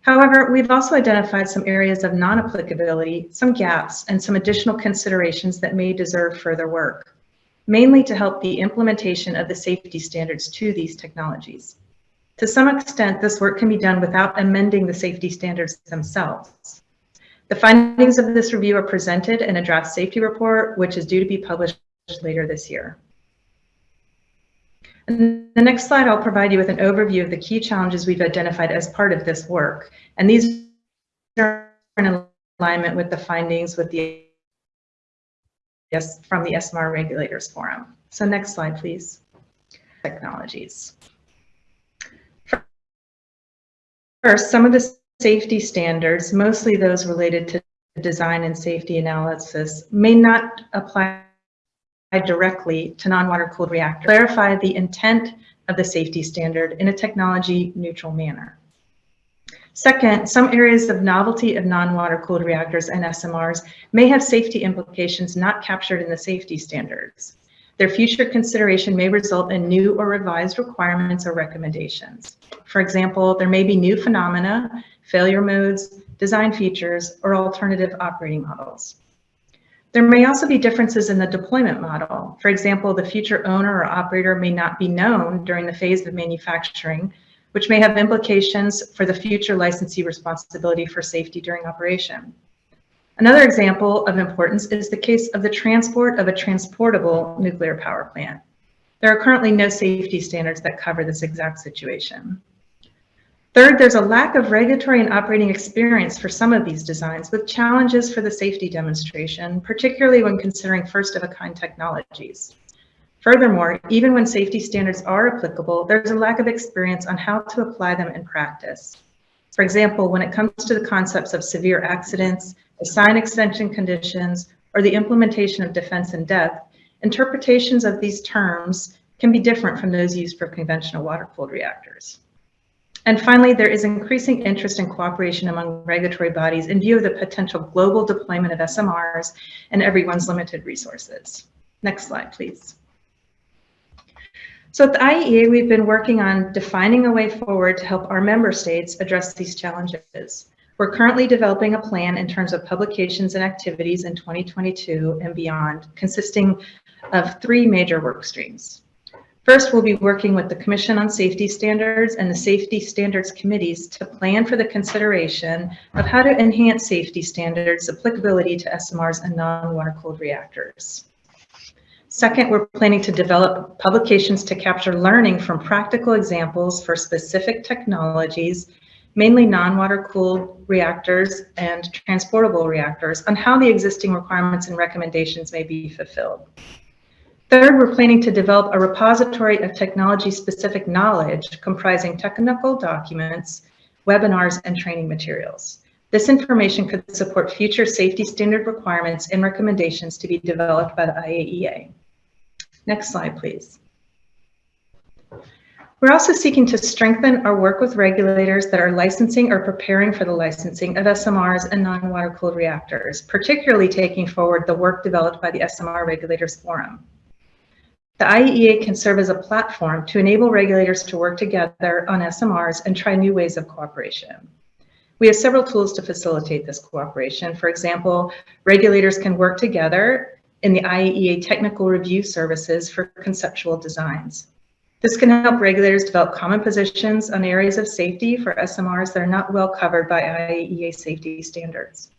However, we've also identified some areas of non-applicability, some gaps, and some additional considerations that may deserve further work mainly to help the implementation of the safety standards to these technologies. To some extent, this work can be done without amending the safety standards themselves. The findings of this review are presented in a draft safety report, which is due to be published later this year. The next slide, I'll provide you with an overview of the key challenges we've identified as part of this work. And these are in alignment with the findings with the yes, from the SMR Regulators Forum. So next slide, please. Technologies. First, some of the safety standards, mostly those related to design and safety analysis, may not apply directly to non-water cooled reactors. Clarify the intent of the safety standard in a technology neutral manner. Second, some areas of novelty of non-water cooled reactors and SMRs may have safety implications not captured in the safety standards. Their future consideration may result in new or revised requirements or recommendations. For example, there may be new phenomena, failure modes, design features, or alternative operating models. There may also be differences in the deployment model. For example, the future owner or operator may not be known during the phase of manufacturing, which may have implications for the future licensee responsibility for safety during operation. Another example of importance is the case of the transport of a transportable nuclear power plant. There are currently no safety standards that cover this exact situation. Third, there's a lack of regulatory and operating experience for some of these designs with challenges for the safety demonstration, particularly when considering first-of-a-kind technologies. Furthermore, even when safety standards are applicable, there's a lack of experience on how to apply them in practice. For example, when it comes to the concepts of severe accidents, design extension conditions, or the implementation of defense in depth, interpretations of these terms can be different from those used for conventional water-cooled reactors. And finally, there is increasing interest in cooperation among regulatory bodies in view of the potential global deployment of SMRs and everyone's limited resources. Next slide, please. So at the IAEA, we've been working on defining a way forward to help our member states address these challenges. We're currently developing a plan in terms of publications and activities in 2022 and beyond, consisting of three major work streams. First, we'll be working with the Commission on Safety Standards and the Safety Standards Committees to plan for the consideration of how to enhance safety standards applicability to SMRs and non-water-cooled reactors. Second, we're planning to develop publications to capture learning from practical examples for specific technologies, mainly non-water cooled reactors and transportable reactors on how the existing requirements and recommendations may be fulfilled. Third, we're planning to develop a repository of technology-specific knowledge comprising technical documents, webinars, and training materials. This information could support future safety standard requirements and recommendations to be developed by the IAEA. Next slide, please. We're also seeking to strengthen our work with regulators that are licensing or preparing for the licensing of SMRs and non-water cooled reactors, particularly taking forward the work developed by the SMR Regulators Forum. The IAEA can serve as a platform to enable regulators to work together on SMRs and try new ways of cooperation. We have several tools to facilitate this cooperation. For example, regulators can work together in the IAEA technical review services for conceptual designs. This can help regulators develop common positions on areas of safety for SMRs that are not well covered by IAEA safety standards.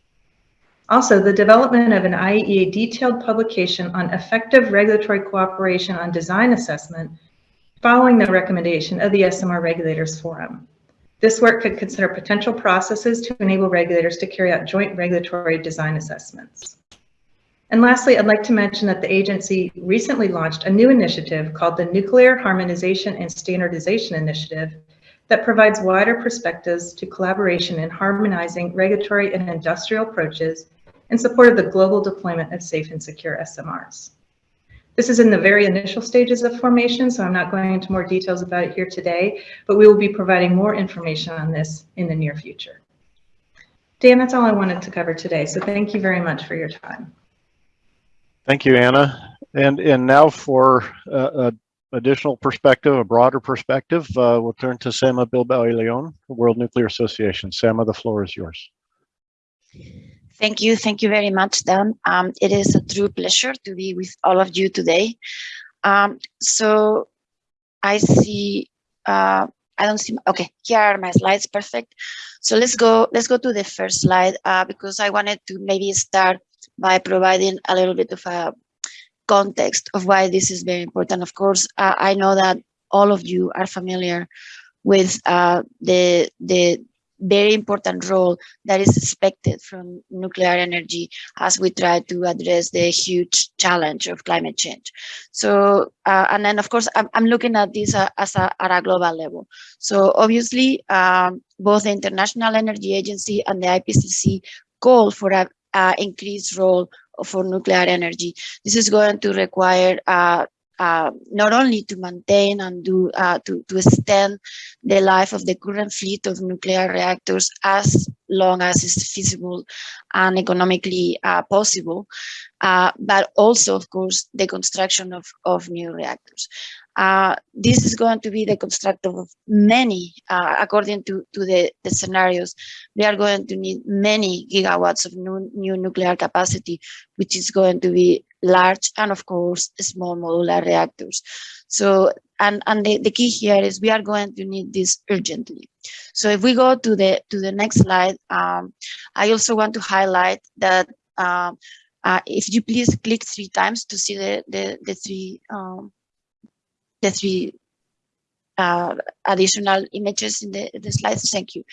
Also, the development of an IAEA detailed publication on effective regulatory cooperation on design assessment following the recommendation of the SMR Regulators Forum. This work could consider potential processes to enable regulators to carry out joint regulatory design assessments. And lastly, I'd like to mention that the agency recently launched a new initiative called the Nuclear Harmonization and Standardization Initiative that provides wider perspectives to collaboration in harmonizing regulatory and industrial approaches in support of the global deployment of safe and secure SMRs. This is in the very initial stages of formation, so I'm not going into more details about it here today, but we will be providing more information on this in the near future. Dan, that's all I wanted to cover today, so thank you very much for your time. Thank you, Anna. And, and now for uh, additional perspective, a broader perspective, uh, we'll turn to Sama Bilbao Leon, World Nuclear Association. Sama, the floor is yours. Thank you. Thank you very much, Dan. Um, it is a true pleasure to be with all of you today. Um, so I see, uh, I don't see, okay, here are my slides, perfect. So let's go, let's go to the first slide uh, because I wanted to maybe start by providing a little bit of a context of why this is very important. Of course, uh, I know that all of you are familiar with uh, the, the very important role that is expected from nuclear energy as we try to address the huge challenge of climate change. So, uh, and then of course, I'm, I'm looking at this uh, as a, at a global level. So obviously, um, both the International Energy Agency and the IPCC call for a, a increased role for nuclear energy. This is going to require uh, uh, not only to maintain and do uh, to, to extend the life of the current fleet of nuclear reactors as long as is feasible and economically uh, possible, uh, but also, of course, the construction of, of new reactors. Uh, this is going to be the construction of many, uh, according to, to the, the scenarios, we are going to need many gigawatts of new, new nuclear capacity, which is going to be large and of course small modular reactors. So, and, and the, the key here is we are going to need this urgently. So if we go to the, to the next slide, um, I also want to highlight that uh, uh, if you please click three times to see the, the, the three, um, the three uh, additional images in the, the slides, thank you.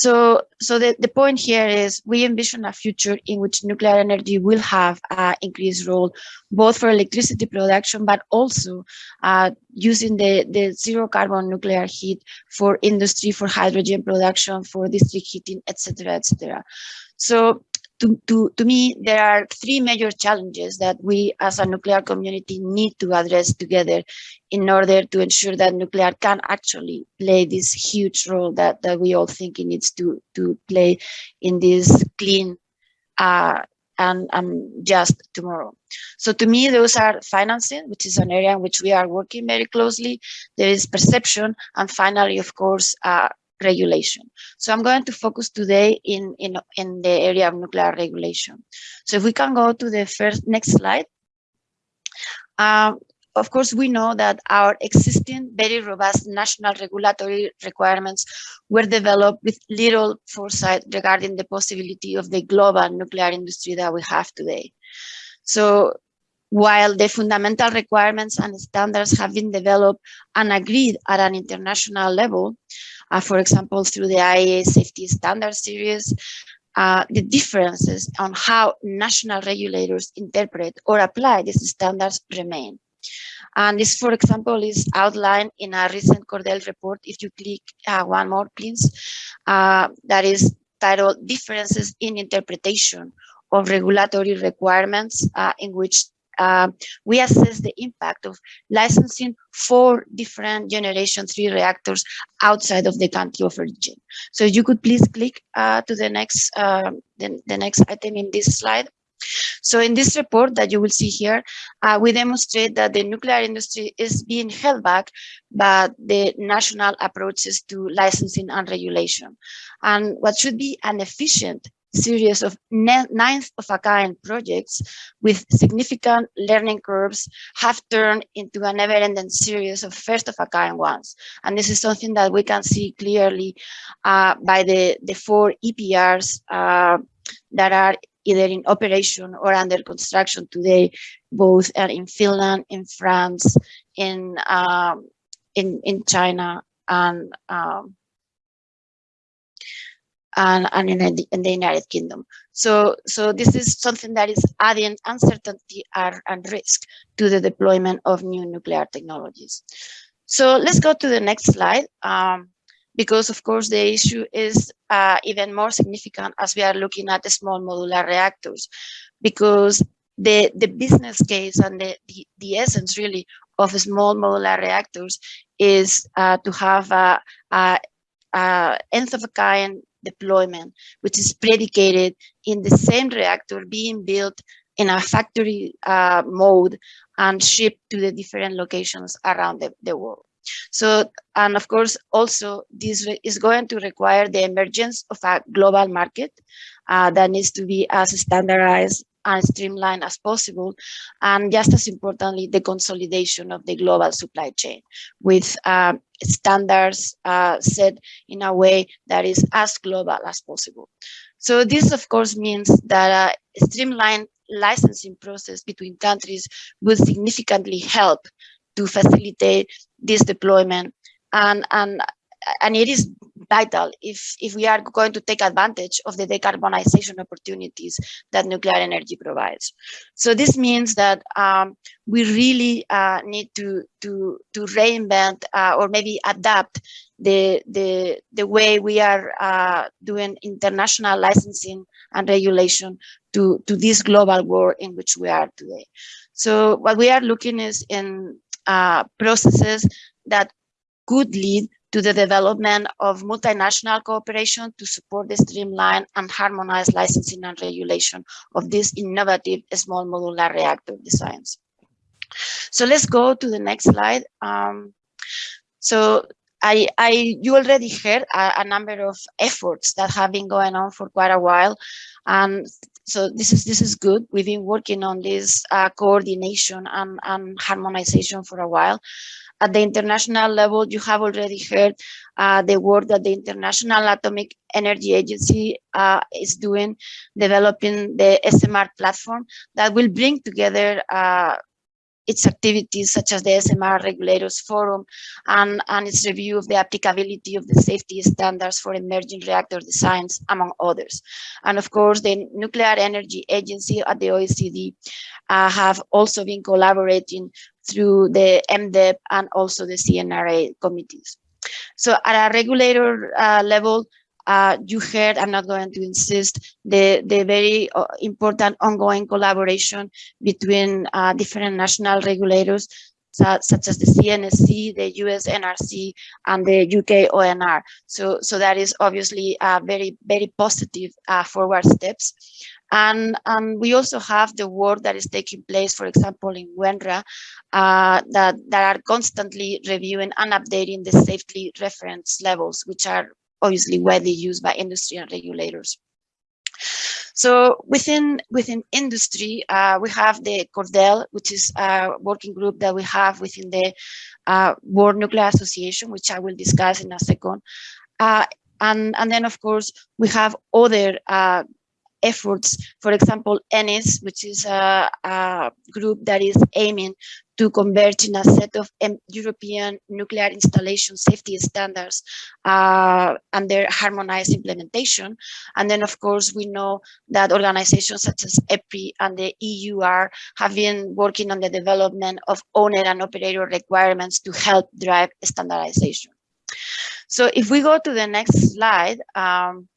So, so the, the point here is we envision a future in which nuclear energy will have an increased role, both for electricity production, but also uh, using the, the zero carbon nuclear heat for industry, for hydrogen production, for district heating, etc., etc. So to, to, to me, there are three major challenges that we as a nuclear community need to address together in order to ensure that nuclear can actually play this huge role that, that we all think it needs to, to play in this clean uh, and, just tomorrow. So to me, those are financing, which is an area in which we are working very closely. There is perception, and finally, of course, uh, regulation. So I'm going to focus today in, in, in the area of nuclear regulation. So if we can go to the first next slide. Um, of course, we know that our existing very robust national regulatory requirements were developed with little foresight regarding the possibility of the global nuclear industry that we have today. So while the fundamental requirements and standards have been developed and agreed at an international level, uh, for example, through the IAEA Safety Standard Series, uh, the differences on how national regulators interpret or apply these standards remain. And this, for example, is outlined in a recent CORDEL report. If you click uh, one more, please, uh, that is titled Differences in Interpretation of Regulatory Requirements, uh, in which uh, we assess the impact of licensing four different generation three reactors outside of the country of origin. So you could please click uh, to the next uh, the, the next item in this slide. So in this report that you will see here, uh, we demonstrate that the nuclear industry is being held back by the national approaches to licensing and regulation. And what should be an efficient series of nth of a kind projects with significant learning curves have turned into a never-ending series of first of a kind ones. And this is something that we can see clearly uh, by the, the four EPRs uh, that are either in operation or under construction today, both are in Finland, in France, in um, in in China, and um, and, and in, the, in the United Kingdom. So, so this is something that is adding uncertainty and, risk to the deployment of new nuclear technologies. So let's go to the next slide. Um, because of course the issue is uh, even more significant as we are looking at the small modular reactors because the the business case and the the, the essence really of small modular reactors is uh, to have a, a, a nth of a kind deployment which is predicated in the same reactor being built in a factory uh, mode and shipped to the different locations around the, the world. So, and of course, also this is going to require the emergence of a global market uh, that needs to be as standardized and streamlined as possible. And just as importantly, the consolidation of the global supply chain with uh, standards uh, set in a way that is as global as possible. So this, of course, means that a streamlined licensing process between countries will significantly help to facilitate this deployment and and and it is vital if if we are going to take advantage of the decarbonization opportunities that nuclear energy provides. So this means that um, we really uh, need to to to reinvent uh, or maybe adapt the the the way we are uh, doing international licensing and regulation to to this global war in which we are today. So what we are looking is in uh, processes that could lead to the development of multinational cooperation to support the streamlined and harmonized licensing and regulation of these innovative small modular reactor designs. So let's go to the next slide. Um, so I, I, you already heard a, a, number of efforts that have been going on for quite a while, and so this is this is good. We've been working on this uh, coordination and, and harmonization for a while, at the international level, you have already heard uh, the work that the International Atomic Energy Agency uh, is doing, developing the SMR platform that will bring together uh, its activities such as the SMR Regulators Forum and, and its review of the applicability of the safety standards for emerging reactor designs, among others. And of course, the Nuclear Energy Agency at the OECD uh, have also been collaborating through the MDEP and also the CNRA committees. So at a regulator uh, level, uh, you heard, I'm not going to insist, the, the very uh, important ongoing collaboration between uh, different national regulators, such as the CNSC, the US NRC, and the UK ONR. So, so that is obviously a very, very positive uh, forward steps. And, and we also have the work that is taking place, for example, in WENRA, uh, that, that are constantly reviewing and updating the safety reference levels, which are obviously widely used by industry and regulators. So within within industry, uh, we have the CORDEL, which is a working group that we have within the uh, World Nuclear Association, which I will discuss in a second. Uh, and, and then, of course, we have other uh, efforts, for example, ENISS, which is a, a, group that is aiming to converge in a set of European nuclear installation safety standards uh, under harmonized implementation. And then, of course, we know that organizations such as EPRI and the EUR have been working on the development of owner and operator requirements to help drive standardization. So if we go to the next slide, um,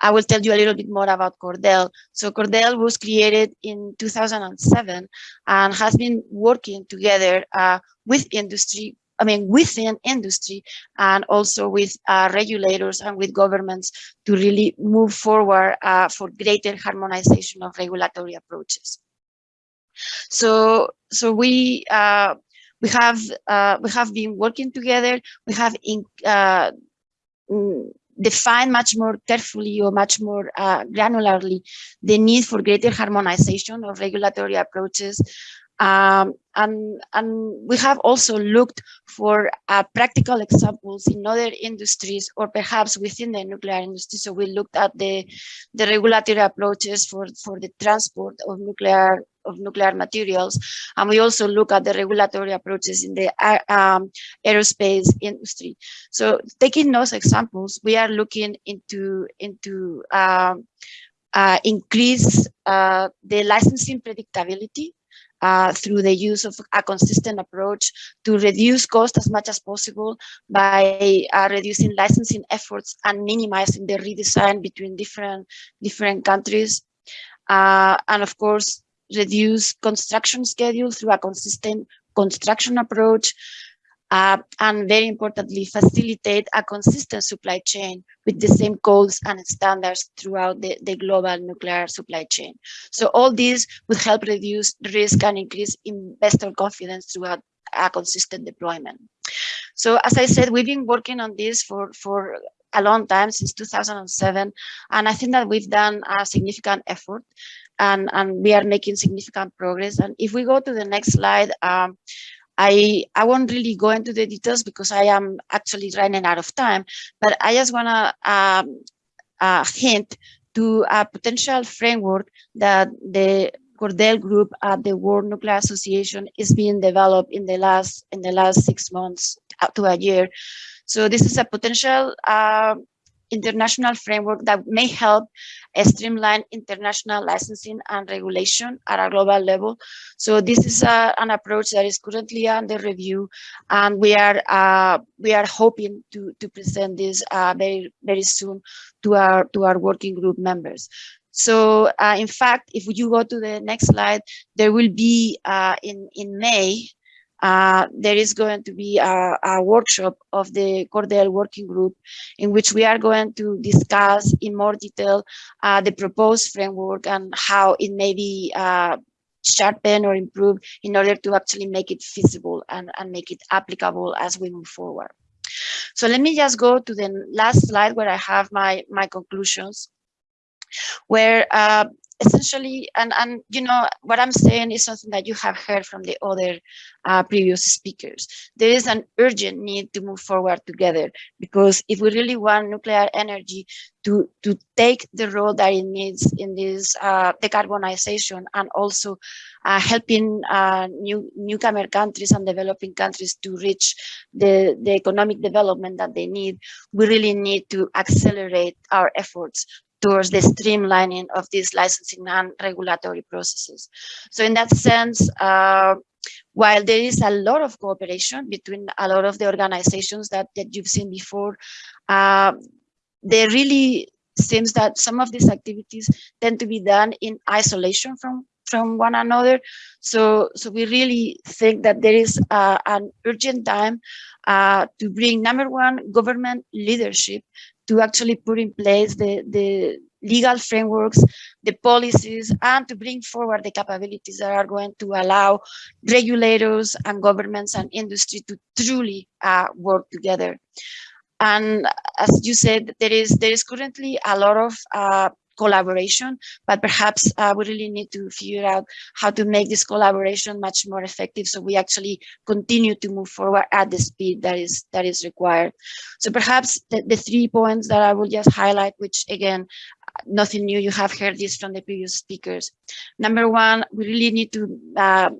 I will tell you a little bit more about CORDEL. So CORDEL was created in 2007 and has been working together uh, with industry, I mean, within industry and also with uh, regulators and with governments to really move forward uh, for greater harmonization of regulatory approaches. So, so we uh, we have uh, we have been working together. We have in, mm, much more carefully or much more uh, granularly the need for greater harmonization of regulatory approaches um, and, and we have also looked for uh, practical examples in other industries or perhaps within the nuclear industry. So we looked at the, the regulatory approaches for, for the transport of nuclear of nuclear materials. And we also look at the regulatory approaches in the uh, um, aerospace industry. So taking those examples, we are looking into, into um, uh, increase uh, the licensing predictability uh, through the use of a consistent approach to reduce cost as much as possible by uh, reducing licensing efforts and minimizing the redesign between different different countries. Uh, and of course, reduce construction schedule through a consistent construction approach uh, and very importantly, facilitate a consistent supply chain with the same codes and standards throughout the, the global nuclear supply chain. So all these would help reduce risk and increase investor confidence throughout a consistent deployment. So as I said, we've been working on this for, for a long time, since 2007, and I think that we've done a significant effort and, and we are making significant progress. And if we go to the next slide, um, I, I won't really go into the details because I am actually running out of time, but I just want to um, uh, hint to a potential framework that the CORDEL Group at the World Nuclear Association is being developed in the last in the last six months up to a year. So this is a potential uh, international framework that may help streamline international licensing and regulation at a global level. So this is uh, an approach that is currently under review, and we are uh, we are hoping to to present this uh, very very soon to our to our working group members. So uh, in fact, if you go to the next slide, there will be in in May uh, there is going to be a, a, workshop of the CORDEL working group in which we are going to discuss in more detail uh, the proposed framework and how it may be uh, sharpened or improved in order to actually make it feasible and, and make it applicable as we move forward. So let me just go to the last slide where I have my, my conclusions where uh, essentially, and, and you know, what I'm saying is something that you have heard from the other uh, previous speakers. There is an urgent need to move forward together because if we really want nuclear energy to, to take the role that it needs in this uh, decarbonization and also uh, helping uh, new newcomer countries and developing countries to reach the, the economic development that they need, we really need to accelerate our efforts towards the streamlining of these licensing and regulatory processes. So in that sense, uh, while there is a lot of cooperation between a lot of the organizations that, that you've seen before, uh, there really seems that some of these activities tend to be done in isolation from from one another. So, so we really think that there is uh, an urgent time uh, to bring number one government leadership to actually put in place the, the legal frameworks, the policies, and to bring forward the capabilities that are going to allow regulators and governments and industry to truly uh, work together. And as you said, there is there is currently a lot of uh, collaboration, but perhaps uh, we really need to figure out how to make this collaboration much more effective so we actually continue to move forward at the speed that is that is required. So perhaps the, the three points that I will just highlight, which again, nothing new, you have heard this from the previous speakers. Number one, we really need to uh,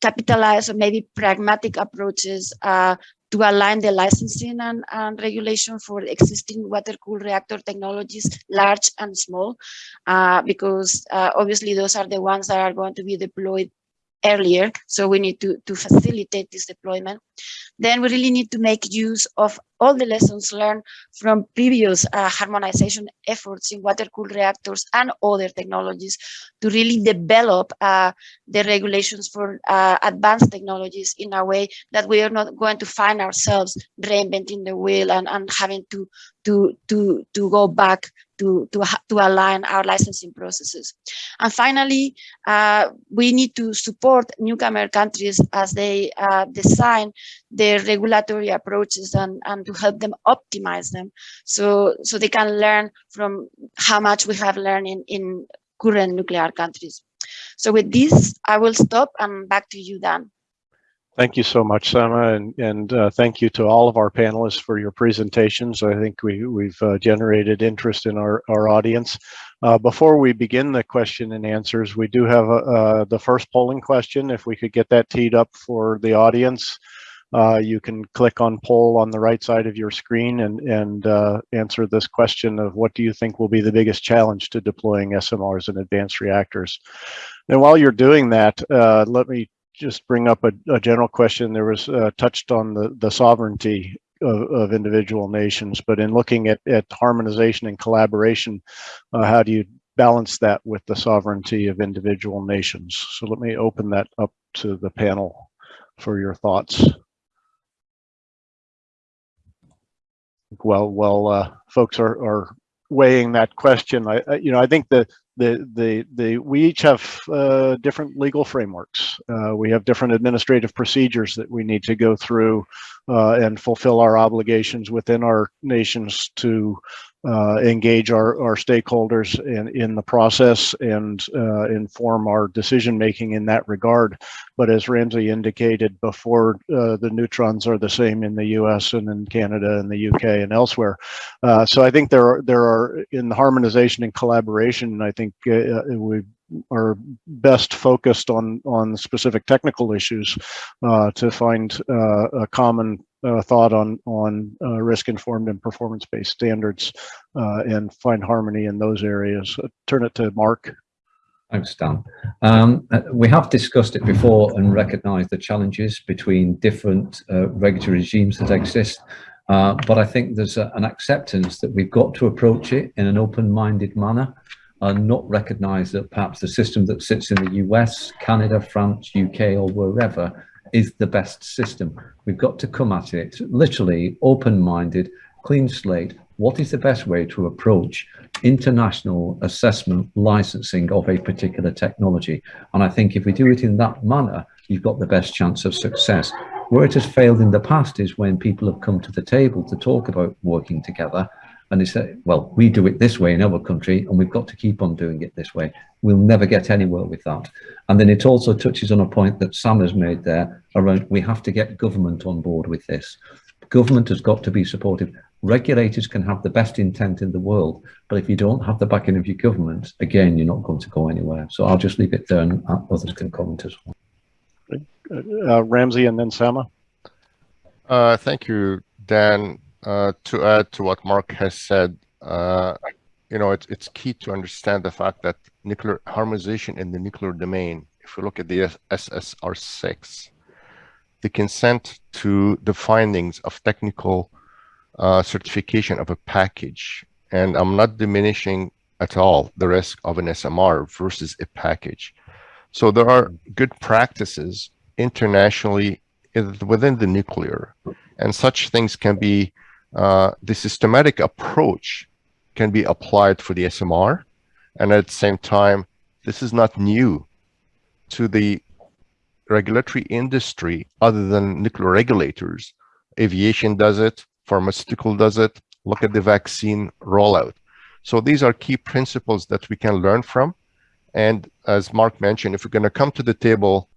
capitalize on maybe pragmatic approaches uh, to align the licensing and, and regulation for existing water-cooled reactor technologies, large and small, uh, because uh, obviously those are the ones that are going to be deployed earlier. So we need to, to facilitate this deployment. Then we really need to make use of all the lessons learned from previous uh, harmonization efforts in water-cooled reactors and other technologies to really develop uh, the regulations for uh, advanced technologies in a way that we are not going to find ourselves reinventing the wheel and, and having to, to, to, to go back to, to, to align our licensing processes. And finally, uh, we need to support newcomer countries as they uh, design their regulatory approaches and, and to help them optimize them so, so they can learn from how much we have learned in, in current nuclear countries. So with this, I will stop and back to you, Dan. Thank you so much, Sama, and, and uh, thank you to all of our panelists for your presentations. I think we, we've uh, generated interest in our, our audience. Uh, before we begin the question and answers, we do have uh, the first polling question. If we could get that teed up for the audience, uh, you can click on poll on the right side of your screen and, and uh, answer this question of what do you think will be the biggest challenge to deploying SMRs and advanced reactors. And while you're doing that, let me just bring up a, a general question. There was uh, touched on the, the sovereignty of, of, individual nations, but in looking at, at harmonization and collaboration, uh, how do you balance that with the sovereignty of individual nations? So let me open that up to the panel for your thoughts. Well, well, uh, folks are, are weighing that question. I, I, you know, I think the the the the we each have uh, different legal frameworks. Uh, we have different administrative procedures that we need to go through uh, and fulfill our obligations within our nations to uh, engage our, our stakeholders in, in the process and uh, inform our decision making in that regard. But as Ramzi indicated before, uh, the neutrons are the same in the US and in Canada and the UK and elsewhere. Uh, so I think there are, there are in the harmonization and collaboration, I think uh, we are best focused on on specific technical issues uh, to find uh, a common uh, thought on on uh, risk informed and performance based standards uh, and find harmony in those areas. turn it to Mark. Thanks, Dan. Um, we have discussed it before and recognized the challenges between different regulatory regimes that exist. Uh, but I think there's a, an acceptance that we've got to approach it in an open-minded manner and not recognize that perhaps the system that sits in the US, Canada, France, UK, or wherever is the best system. We've got to come at it literally open-minded, clean slate. What is the best way to approach international assessment licensing of a particular technology? And I think if we do it in that manner, you've got the best chance of success. Where it has failed in the past is when people have come to the table to talk about working together and they say, well, we do it this way in our country and we've got to keep on doing it this way. We'll never get anywhere with that. And then it also touches on a point that Sam has made there around we have to get government on board with this. Government has got to be supportive. Regulators can have the best intent in the world, but if you don't have the backing of your government, again, you're not going to go anywhere. So I'll just leave it there and others can comment as well. Uh, Ramzi and then Sama. Uh, thank you, Dan. Uh, to add to what Mark has said, uh, you know, it's, it's key to understand the fact that nuclear harmonization in the nuclear domain, if we look at the SSR 6, the consent to the findings of technical uh, certification of a package, and I'm not diminishing at all the risk of an SMR versus a package. So there are good practices internationally within the nuclear, and such things can be uh, the systematic approach can be applied for the SMR. And at the same time, this is not new to the regulatory industry other than nuclear regulators. Aviation does it, pharmaceutical does it, look at the vaccine rollout. So these are key principles that we can learn from. And as Mark mentioned, if we're going to come to the table,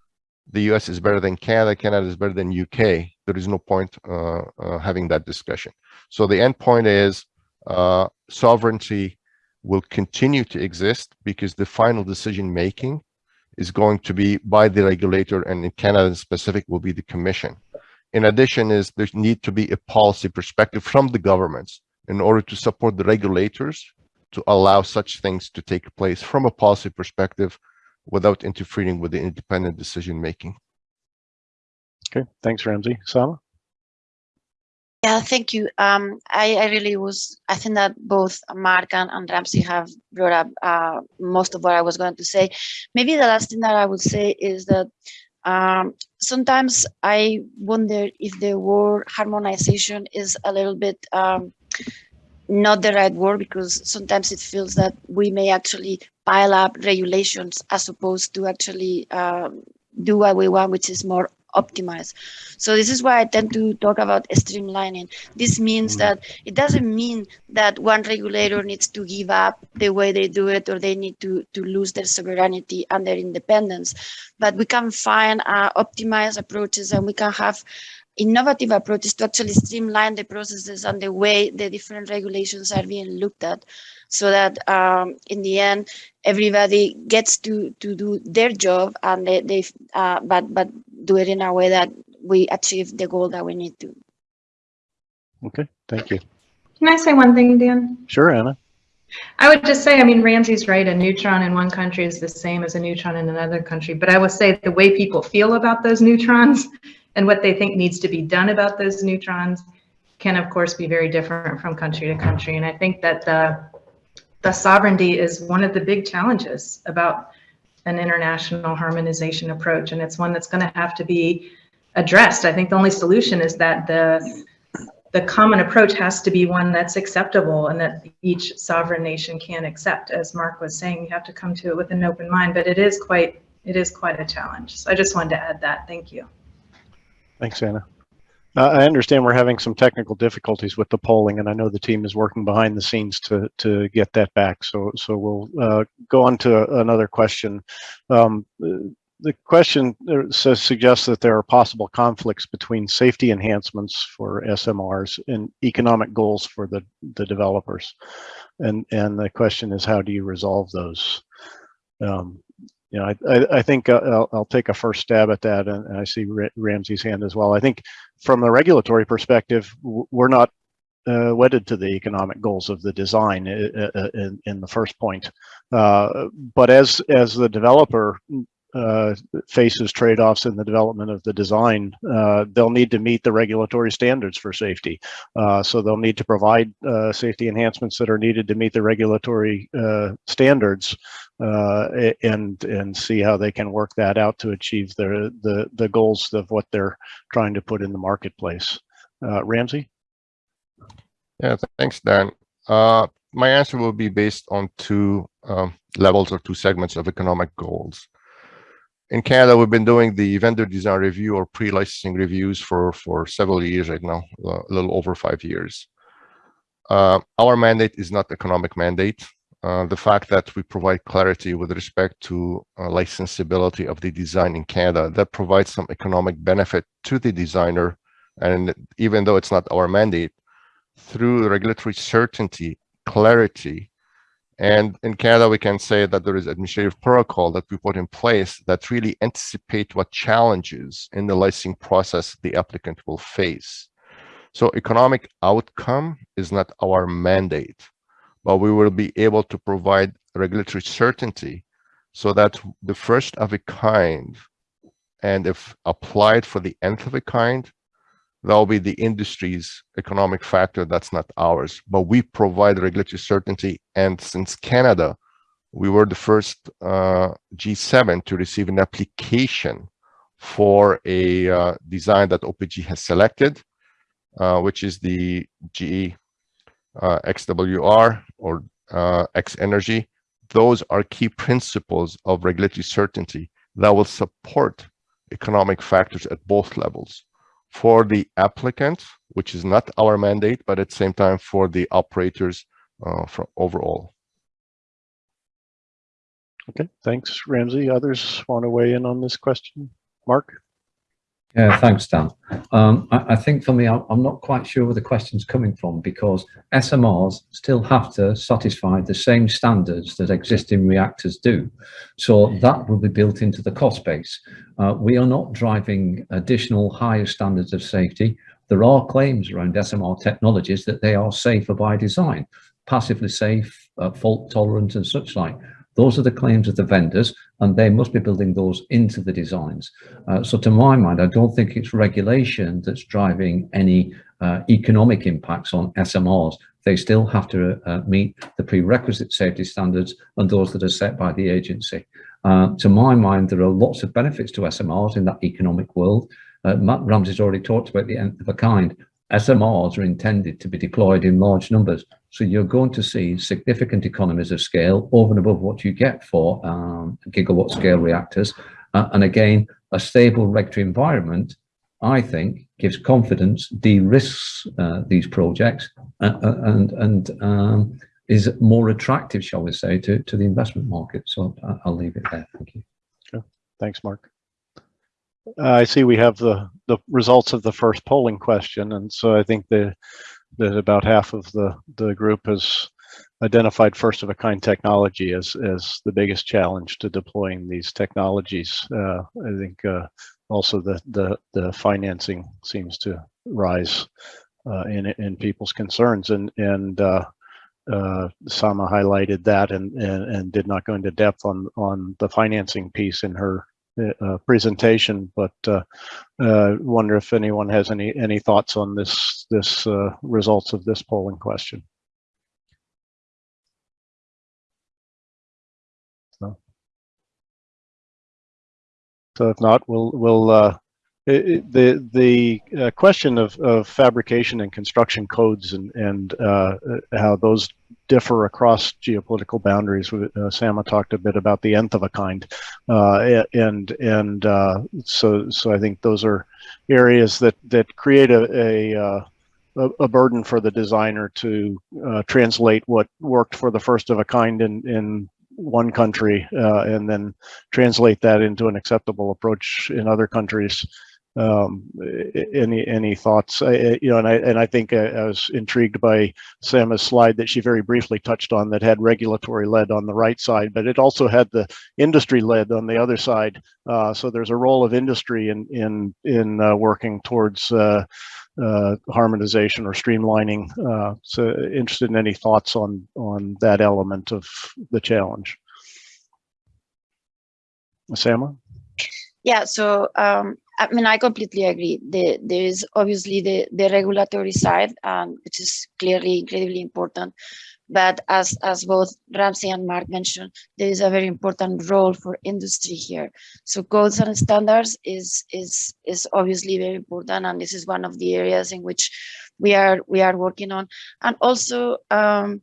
the US is better than Canada, Canada is better than UK, there is no point uh, uh, having that discussion. So the end point is uh, sovereignty will continue to exist because the final decision making is going to be by the regulator and in Canada in specific will be the commission. In addition is there need to be a policy perspective from the governments in order to support the regulators to allow such things to take place from a policy perspective without interfering with the independent decision making. Okay, thanks, Ramzi. Sama? Yeah, thank you. Um, I, I really was, I think that both Mark and, and Ramzi have brought up uh, most of what I was going to say. Maybe the last thing that I would say is that um, sometimes I wonder if the word harmonization is a little bit um, not the right word because sometimes it feels that we may actually pile up regulations as opposed to actually um, do what we want, which is more optimized. So this is why I tend to talk about streamlining. This means Mm. that it doesn't mean that one regulator needs to give up the way they do it or they need to, to lose their sovereignty and their independence. But we can find uh, optimized approaches and we can have innovative approaches to actually streamline the processes and the way the different regulations are being looked at so that um, in the end everybody gets to to do their job and they, they uh, but but do it in a way that we achieve the goal that we need to Okay, thank you. Can I say one thing, Dan? Sure, Anna. I would just say, I mean, Ramzi's right, a neutron in one country is the same as a neutron in another country, but I will say the way people feel about those neutrons and what they think needs to be done about those neutrons can of course be very different from country to country. And I think that the, the sovereignty is one of the big challenges about an international harmonization approach. And it's one that's gonna have to be addressed. I think the only solution is that the the common approach has to be one that's acceptable and that each sovereign nation can accept. As Mark was saying, you have to come to it with an open mind, but it is quite, it is quite a challenge. So I just wanted to add that. Thank you. Thanks, Anna. I understand we're having some technical difficulties with the polling, and I know the team is working behind the scenes to to get that back. So so we'll uh, go on to another question. Um, the question uh, says suggests that there are possible conflicts between safety enhancements for SMRs and economic goals for the the developers, and and the question is how do you resolve those? Um, you know, I, I, I think uh, I'll, I'll take a first stab at that, and, I see Ra Ramzi's hand as well. I think from a regulatory perspective, we're not uh, wedded to the economic goals of the design uh, uh, in, in the first point. Uh, but as as the developer uh, faces trade-offs in the development of the design, uh, they'll need to meet the regulatory standards for safety. Uh, so they'll need to provide uh, safety enhancements that are needed to meet the regulatory uh, standards uh, and and see how they can work that out to achieve the the the goals of what they're trying to put in the marketplace. Ramzi? Yeah, th- thanks, Dan. My answer will be based on two um, levels or two segments of economic goals. In Canada, we've been doing the vendor design review or pre-licensing reviews for, for several years right now, a little over five years. Uh, our mandate is not economic mandate. Uh, the fact that we provide clarity with respect to uh, licensability of the design in Canada, that provides some economic benefit to the designer. And even though it's not our mandate, through regulatory certainty, clarity, and in Canada, we can say that there is administrative protocol that we put in place that really anticipate what challenges in the licensing process the applicant will face. So economic outcome is not our mandate, but we will be able to provide regulatory certainty so that the first of a kind, and if applied for the nth of a kind, that'll be the industry's economic factor that's not ours. But we provide regulatory certainty. And since canada we were the first uh, g7 to receive an application for a uh, design that opg has selected uh, which is the ge uh, xwr or uh, x energy. Those are key principles of regulatory certainty that will support economic factors at both levels for the applicant, which is not our mandate, but at the same time for the operators uh, for overall. Okay, thanks, Ramzi. Others want to weigh in on this question? Mark? Yeah, thanks, Dan. Um, I, I think for me, I'm not quite sure where the question's coming from because SMRs still have to satisfy the same standards that existing reactors do. So that will be built into the cost base. Uh, we are not driving additional higher standards of safety. There are claims around SMR technologies that they are safer by design, passively safe, uh, fault tolerant and such like. Those are the claims of the vendors, and they must be building those into the designs. Uh, so to my mind, I don't think it's regulation that's driving any uh, economic impacts on SMRs, they still have to uh, meet the prerequisite safety standards and those that are set by the agency. Uh, to my mind, there are lots of benefits to SMRs in that economic world. Uh, Matt Ramzi's already talked about the nth of a kind. SMRs are intended to be deployed in large numbers. So you're going to see significant economies of scale over and above what you get for um, gigawatt scale reactors. Uh, and again, a stable regulatory environment, I think, gives confidence, de-risks uh, these projects uh, and, and um, is more attractive, shall we say, to, to the investment market. So I'll leave it there. Thank you. Thanks, Mark. Uh, I see we have the, the results of the first polling question, and so I think the, that about half of the, the group has identified first of a kind technology as, as the biggest challenge to deploying these technologies. Uh, I think uh, also the, the, the financing seems to rise uh, in, in people's concerns and, and uh, uh, Sama highlighted that and, and, and did not go into depth on, on the financing piece in her uh, presentation, but uh, uh, wonder if anyone has any any thoughts on this this uh, results of this polling question. So, so if not, we'll we'll uh, it, the the uh, question of, of fabrication and construction codes and and uh, how those differ across geopolitical boundaries. Uh, Sama talked a bit about the nth of a kind, uh, and and uh, so so I think those are areas that that create a a, uh, a burden for the designer to translate what worked for the first of a kind in in one country and then translate that into an acceptable approach in other countries um any any thoughts? I, you know and i and i think I, I, was intrigued by Sama's slide that she very briefly touched on that had regulatory lead on the right side but it also had the industry lead on the other side. Uh, so there's a role of industry in in in uh, working towards uh, uh harmonization or streamlining. Uh, so interested in any thoughts on on that element of the challenge? Sama? Yeah so um I mean, I completely agree. The, there is obviously the, the regulatory side, um, which is clearly incredibly important. But as, as both Ramzi and Mark mentioned, there is a very important role for industry here. So codes and standards is, is, is obviously very important. And this is one of the areas in which we are, we are working on. And also um,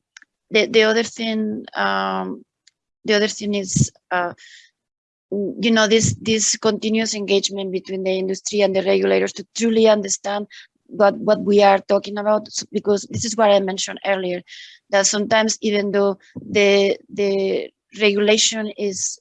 the, the other thing, um, the other thing is uh, you know this this continuous engagement between the industry and the regulators to truly understand what what we are talking about because this is what i mentioned earlier that sometimes even though the the regulation is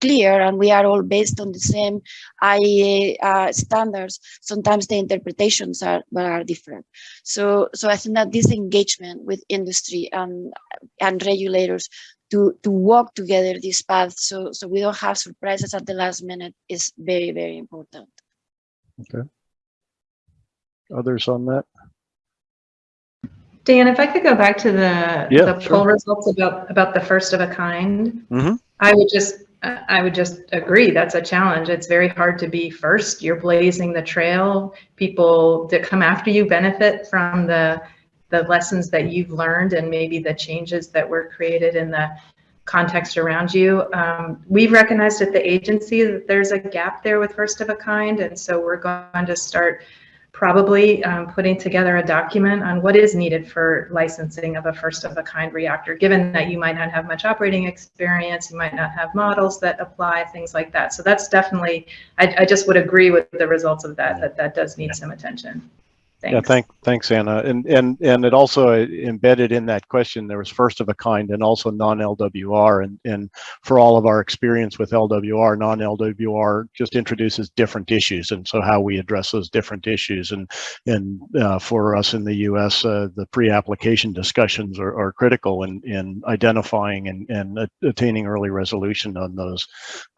clear and we are all based on the same IAEA uh, standards, sometimes the interpretations are, are different. So, so I think that this engagement with industry and, and regulators to to walk together this path so so we don't have surprises at the last minute is very very important okay others on that Dan, if I could go back to the, yeah, the sure. poll results about about the first of a kind, mm -hmm. I would just I would just agree that's a challenge. It's very hard to be first. You're blazing the trail. People that come after you benefit from the the lessons that you've learned and maybe the changes that were created in the context around you. Um, we've recognized at the agency that there's a gap there with first of a kind, and so we're going to start probably um, putting together a document on what is needed for licensing of a first of a kind reactor, given that you might not have much operating experience, you might not have models that apply, things like that. So that's definitely, I, I just would agree with the results of that, that that does need some attention. Thanks. Yeah, thank, thanks, Anna. And and and it also uh, embedded in that question there was first of a kind and also non-LWR. And and for all of our experience with LWR, non-LWR just introduces different issues, and so how we address those different issues. And and uh, for us in the U.S., uh, the pre-application discussions are, are critical in in identifying and and attaining early resolution on those.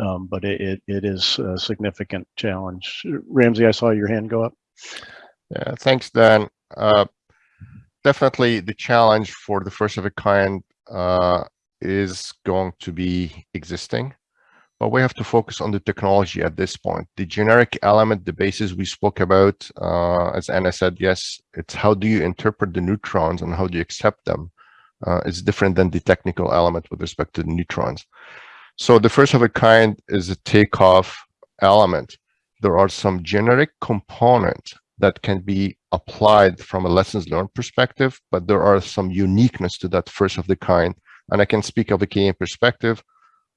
Um, but it, it it is a significant challenge. Ramzi, I saw your hand go up. Yeah, thanks, Dan. Uh, definitely the challenge for the first of a kind uh, is going to be existing, but we have to focus on the technology at this point. The generic element, the basis we spoke about, uh, as Anna said, yes, it's how do you interpret the neutrons and how do you accept them? Uh, it's different than the technical element with respect to the neutrons. So the first of a kind is a takeoff element. There are some generic components that can be applied from a lessons learned perspective, but there are some uniqueness to that first of the kind. And I can speak of a Canadian perspective.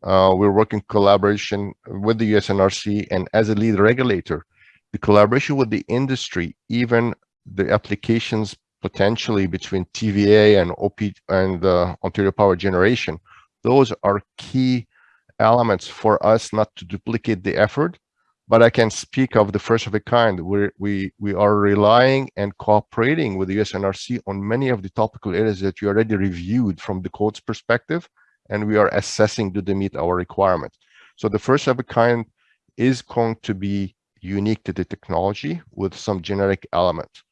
Uh, we're working collaboration with the USNRC and as a lead regulator, the collaboration with the industry, even the applications potentially between TVA and OP and uh, Ontario Power Generation, those are key elements for us not to duplicate the effort, but I can speak of the first of a kind where we, we are relying and cooperating with the USNRC on many of the topical areas that you already reviewed from the code's perspective, and we are assessing do they meet our requirements. So the first of a kind is going to be unique to the technology with some generic elements.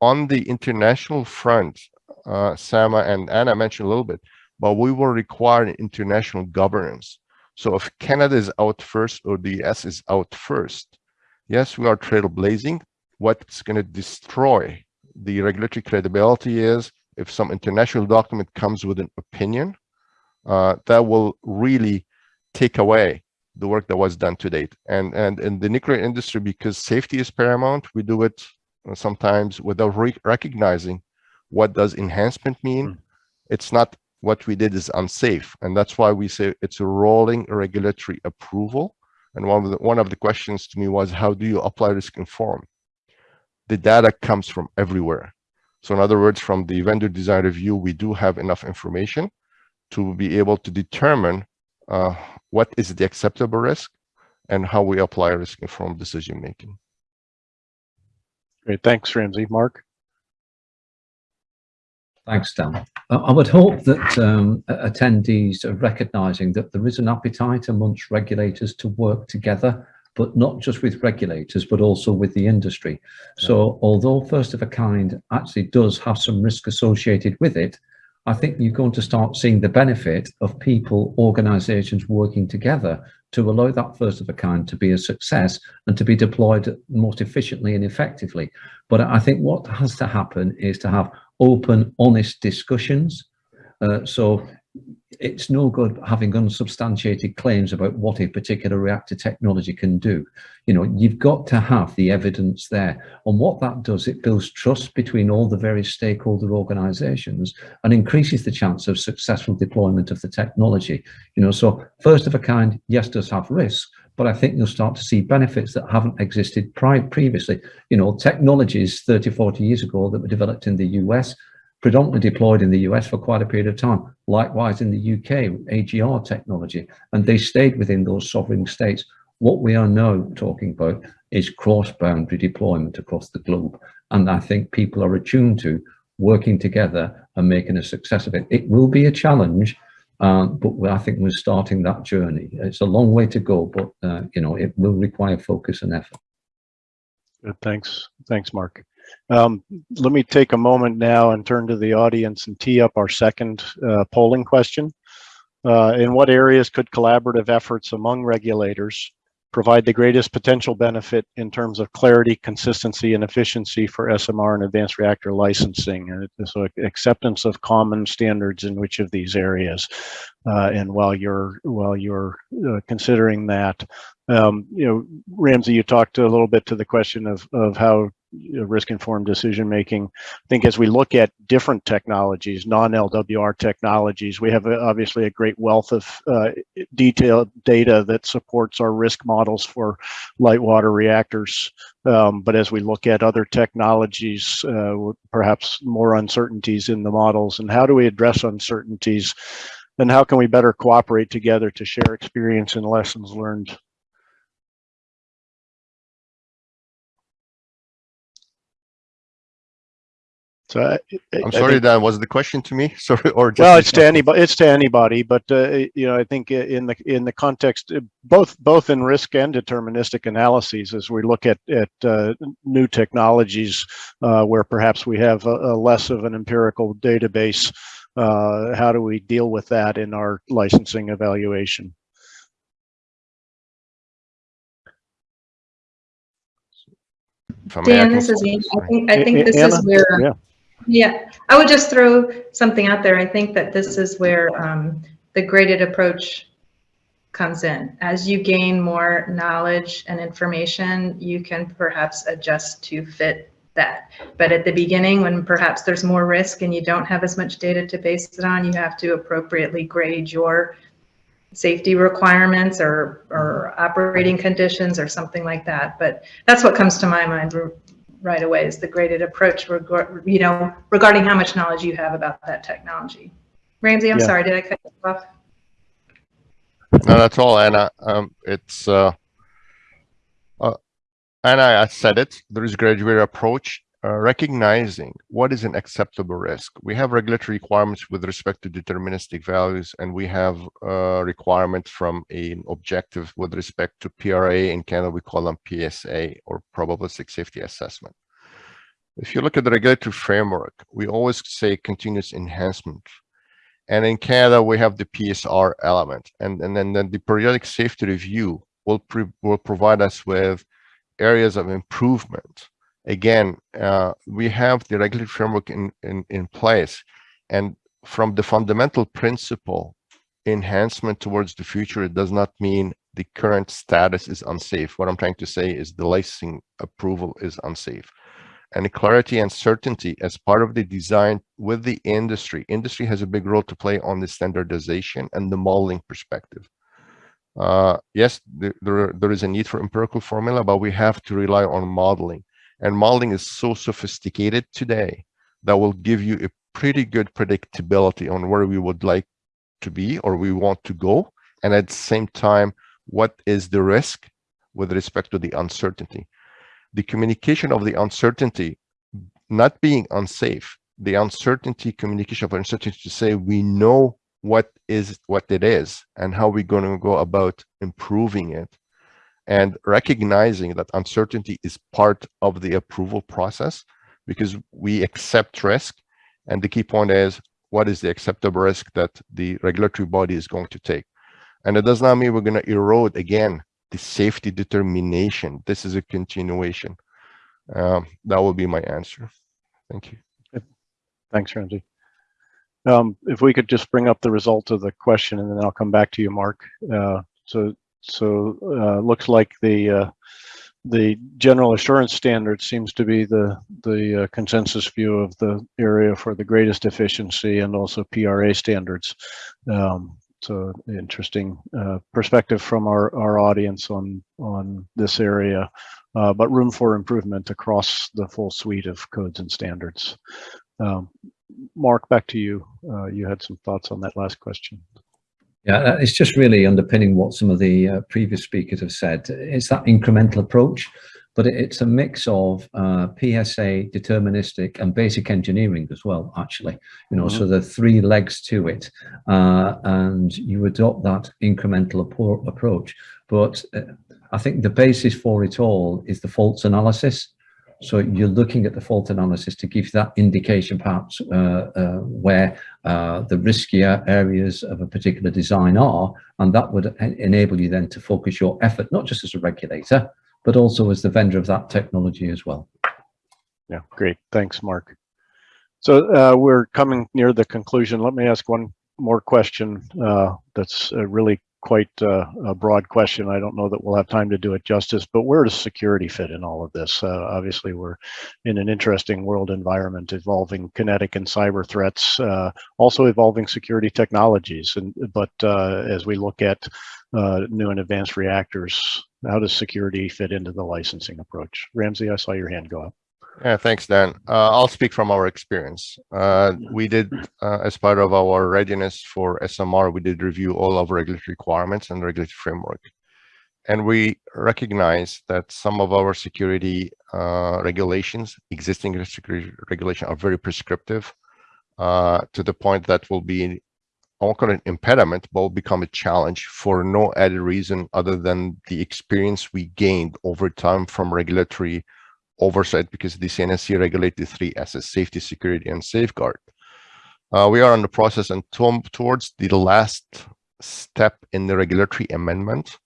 On the international front, uh, Sama and Anna mentioned a little bit, but we will require international governance. So if Canada is out first or the US is out first, yes, we are trailblazing. What's going to destroy the regulatory credibility is if some international document comes with an opinion, uh, that will really take away the work that was done to date. And, and in the nuclear industry, because safety is paramount, we do it sometimes without re recognizing what does enhancement mean. Mm. It's not what we did is unsafe. And that's why we say it's a rolling regulatory approval. And one of the, one of the questions to me was, how do you apply risk informed? The data comes from everywhere. So in other words, from the vendor design review, we do have enough information to be able to determine uh, what is the acceptable risk and how we apply risk informed decision making. Great, thanks, Ramzi. Mark? Thanks, Dan. I I would hope that um, attendees are recognising that there is an appetite amongst regulators to work together, but not just with regulators, but also with the industry. So although first of a kind actually does have some risk associated with it, I think you're going to start seeing the benefit of people, organisations working together to allow that first of a kind to be a success and to be deployed most efficiently and effectively. But I think what has to happen is to have open, honest discussions. Uh, so it's no good having unsubstantiated claims about what a particular reactor technology can do. You know, you've got to have the evidence there. And what that does, it builds trust between all the various stakeholder organizations and increases the chance of successful deployment of the technology. You know, so first of a kind, yes, does have risks, but I think you'll start to see benefits that haven't existed prior previously. You know, technologies 30, 40 years ago that were developed in the US predominantly deployed in the US for quite a period of time. Likewise in the UK, AGR technology, and they stayed within those sovereign states. What we are now talking about is cross-boundary deployment across the globe. And I think people are attuned to working together and making a success of it. It will be a challenge, uh, but I think we're starting that journey. It's a long way to go, but uh, you know, it will require focus and effort. Good, thanks. Thanks, Mark. Um, let me take a moment now and turn to the audience and tee up our second uh, polling question. Uh, in what areas could collaborative efforts among regulators provide the greatest potential benefit in terms of clarity, consistency, and efficiency for SMR and advanced reactor licensing? And so acceptance of common standards in which of these areas? Uh, and while you're while you're uh, considering that, um, you know, Ramzi, you talked a little bit to the question of of how risk-informed decision making. I think as we look at different technologies, non-LWR technologies, we have a, obviously a great wealth of uh, detailed data that supports our risk models for light water reactors. Um, but as we look at other technologies, uh, perhaps more uncertainties in the models, and how do we address uncertainties? And how can we better cooperate together to share experience and lessons learned So uh, I, am sorry, think, Dan. Was the question to me? Sorry, or just well, it's to anybody. It's to anybody, but uh, you know, I think uh, in the in the context, uh, both both in risk and deterministic analyses, as we look at at uh, new technologies, uh, where perhaps we have a, a less of an empirical database, how do we deal with that in our licensing evaluation? Dan, this is. I think I think this is where. Yeah yeah, I would just throw something out there. I think that this is where um, the graded approach comes in. As you gain more knowledge and information, you can perhaps adjust to fit that. But at the beginning, when perhaps there's more risk and you don't have as much data to base it on, you have to appropriately grade your safety requirements or, or operating conditions or something like that. But that's what comes to my mind right away is the graded approach, reg- you know, regarding how much knowledge you have about that technology. Ramzi, I'm Yeah. sorry, did I cut you off? No, that's all, Anna. Um, it's, uh, uh, Anna, I said it, there is graduated approach, uh, recognizing what is an acceptable risk. We have regulatory requirements with respect to deterministic values, and we have, uh, requirement from an objective with respect to PRA. In Canada, we call them PSA or probabilistic safety assessment. If you look at the regulatory framework, we always say continuous enhancement. And in Canada, we have the PSR element, and, and then, then the periodic safety review will, will provide us with areas of improvement. Again, uh, we have the regulatory framework in, in, in place, and from the fundamental principle, enhancement towards the future, it does not mean the current status is unsafe. What I'm trying to say is the licensing approval is unsafe and clarity and certainty as part of the design with the industry. Industry has a big role to play on the standardization and the modeling perspective. Uh, yes, there, there, there is a need for empirical formula, but we have to rely on modeling. And modeling is so sophisticated today that will give you a pretty good predictability on where we would like to be or we want to go. And at the same time, what is the risk with respect to the uncertainty the communication of the uncertainty not being unsafe, the uncertainty communication of uncertainty to say we know what is what it is and how we're going to go about improving it and recognizing that uncertainty is part of the approval process because we accept risk and the key point is what is the acceptable risk that the regulatory body is going to take and it does not mean we're going to erode again the safety determination. This is a continuation. Um, that will be my answer. Thank you. Thanks, Ramzi. Um, if we could just bring up the result of the question and then I'll come back to you, Mark. Uh, so, so, uh, looks like the, uh, the general assurance standard seems to be the, the uh, consensus view of the area for the greatest efficiency and also PRA standards. Um, so interesting uh, perspective from our, our audience on, on this area, uh, but room for improvement across the full suite of codes and standards. Um, Mark, back to you. Uh, you had some thoughts on that last question. Yeah, it's just really underpinning what some of the uh, previous speakers have said. It's that incremental approach, but it's a mix of uh, PSA, deterministic, and basic engineering as well. Actually, you know, Mhm. so the three legs to it, uh, and you adopt that incremental approach. But uh, I think the basis for it all is the faults analysis. So you're looking at the fault analysis to give that indication perhaps uh, uh, where uh, the riskier areas of a particular design are, and that would en- enable you then to focus your effort, not just as a regulator, but also as the vendor of that technology as well. Yeah, great. Thanks, Mark. So uh, we're coming near the conclusion. Let me ask one more question uh, that's uh, really quite uh, a broad question. I don't know that we'll have time to do it justice, but where does security fit in all of this? Uh, obviously, we're in an interesting world environment, evolving kinetic and cyber threats, uh, also evolving security technologies. And but uh, as we look at uh, new and advanced reactors, how does security fit into the licensing approach? Ramzi, I saw your hand go up. Yeah, thanks, Dan. Uh, I'll speak from our experience. Uh, we did, uh, as part of our readiness for SMR, we did review all of regulatory requirements and regulatory framework. And we recognize that some of our security uh, regulations, existing security regulation are very prescriptive uh, to the point that will be, I won't call it impediment, but will become a challenge for no other reason other than the experience we gained over time from regulatory oversight because the CNSC regulate the three S's, safety, security, and safeguard. Uh, we are in the process and to towards the last step in the regulatory amendment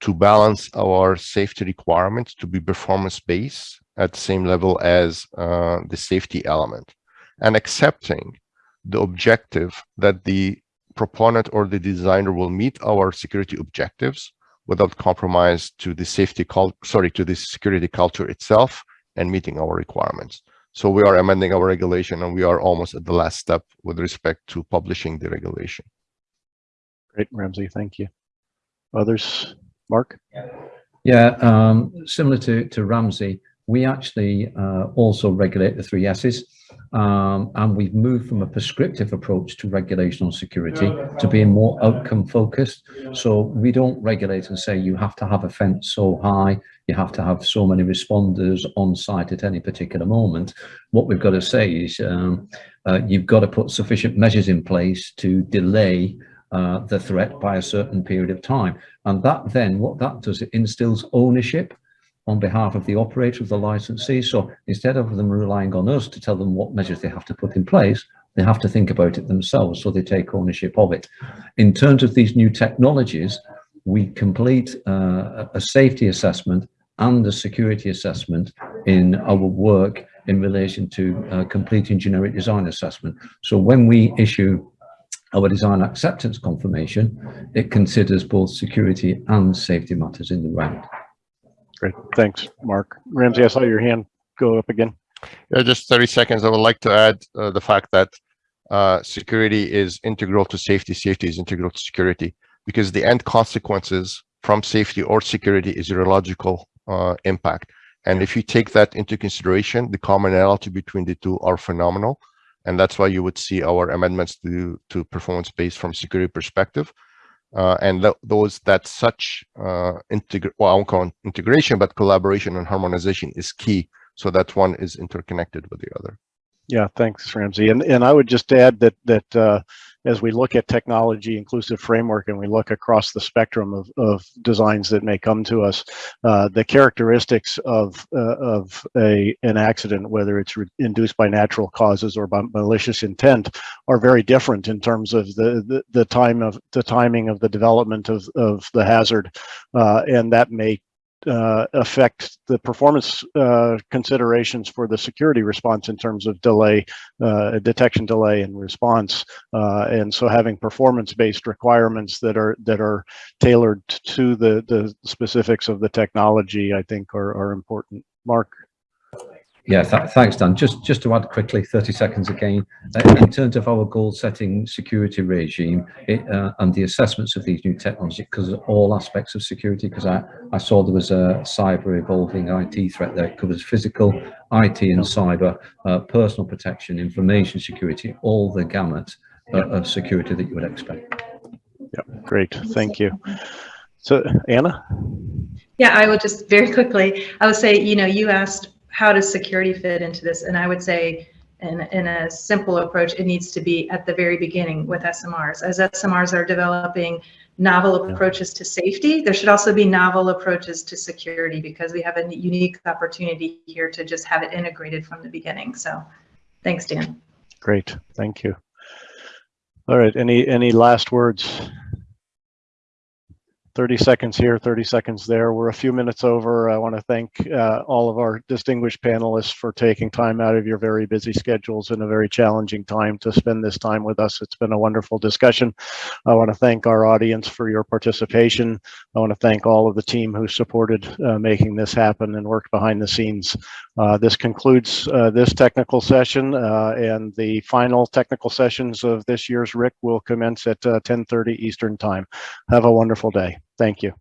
to balance our safety requirements to be performance-based at the same level as uh, the safety element and accepting the objective that the proponent or the designer will meet our security objectives without compromise to the safety cult sorry to the security culture itself and meeting our requirements so we are amending our regulation and we are almost at the last step with respect to publishing the regulation Great, Ramzi, thank you. Others? Mark? Yeah, um, similar to, to Ramzi, we actually uh, also regulate the three S's. Um, and we've moved from a prescriptive approach to regulation on security to being more outcome focused. So we don't regulate and say you have to have a fence so high, you have to have so many responders on site at any particular moment. What we've got to say is um, uh, you've got to put sufficient measures in place to delay uh, the threat by a certain period of time. And that then, what that does, it instills ownership on behalf of the operator of the licensee. So instead of them relying on us to tell them what measures they have to put in place, they have to think about it themselves, so they take ownership of it. In terms of these new technologies, we complete uh, a safety assessment and a security assessment in our work in relation to uh, completing generic design assessment. So when we issue our design acceptance confirmation, it considers both security and safety matters in the round. Great, thanks, Mark. Ramzi, I saw your hand go up again. Yeah, just 30 seconds. I would like to add uh, the fact that uh, security is integral to safety. Safety is integral to security because the end consequences from safety or security is radiological uh, impact. And if you take that into consideration, the commonality between the two are phenomenal. And that's why you would see our amendments to, to performance-based from security perspective. Uh, and th those that such uh, well, I won't call integration, but collaboration and harmonization is key so that one is interconnected with the other. Yeah, thanks, Ramzi. And and I would just add that that uh, as we look at technology inclusive framework and we look across the spectrum of, of designs that may come to us, uh, the characteristics of uh, of a an accident, whether it's induced by natural causes or by malicious intent, are very different in terms of the the, the time of the timing of the development of of the hazard, uh, and that may uh, affect the performance uh, considerations for the security response in terms of delay, uh, detection delay and response. Uh, and so having performance-based requirements that are that are tailored to the, the specifics of the technology, I think are, are important. Mark? Yeah, th thanks, Dan. Just just to add quickly, 30 seconds again, uh, in terms of our goal setting security regime it, uh, and the assessments of these new technologies, because all aspects of security, because I, I saw there was a cyber evolving IT threat there, it covers physical, IT and cyber, uh, personal protection, information security, all the gamut uh, of security that you would expect. Yeah, great, thank you. So Anna? Yeah, I will just very quickly, I would say, you know, you asked how does security fit into this? And I would say in, in a simple approach, it needs to be at the very beginning with SMRs. As SMRs are developing novel approaches to safety, there should also be novel approaches to security because we have a unique opportunity here to just have it integrated from the beginning. So thanks, Dan. Great, thank you. All right, any any last words? 30 seconds here, 30 seconds there. We're a few minutes over. I want to thank uh, all of our distinguished panelists for taking time out of your very busy schedules in a very challenging time to spend this time with us. It's been a wonderful discussion. I want to thank our audience for your participation. I want to thank all of the team who supported uh, making this happen and worked behind the scenes. Uh, this concludes uh, this technical session uh, and the final technical sessions of this year's RIC will commence at 10:30 uh, Eastern time. Have a wonderful day. Thank you.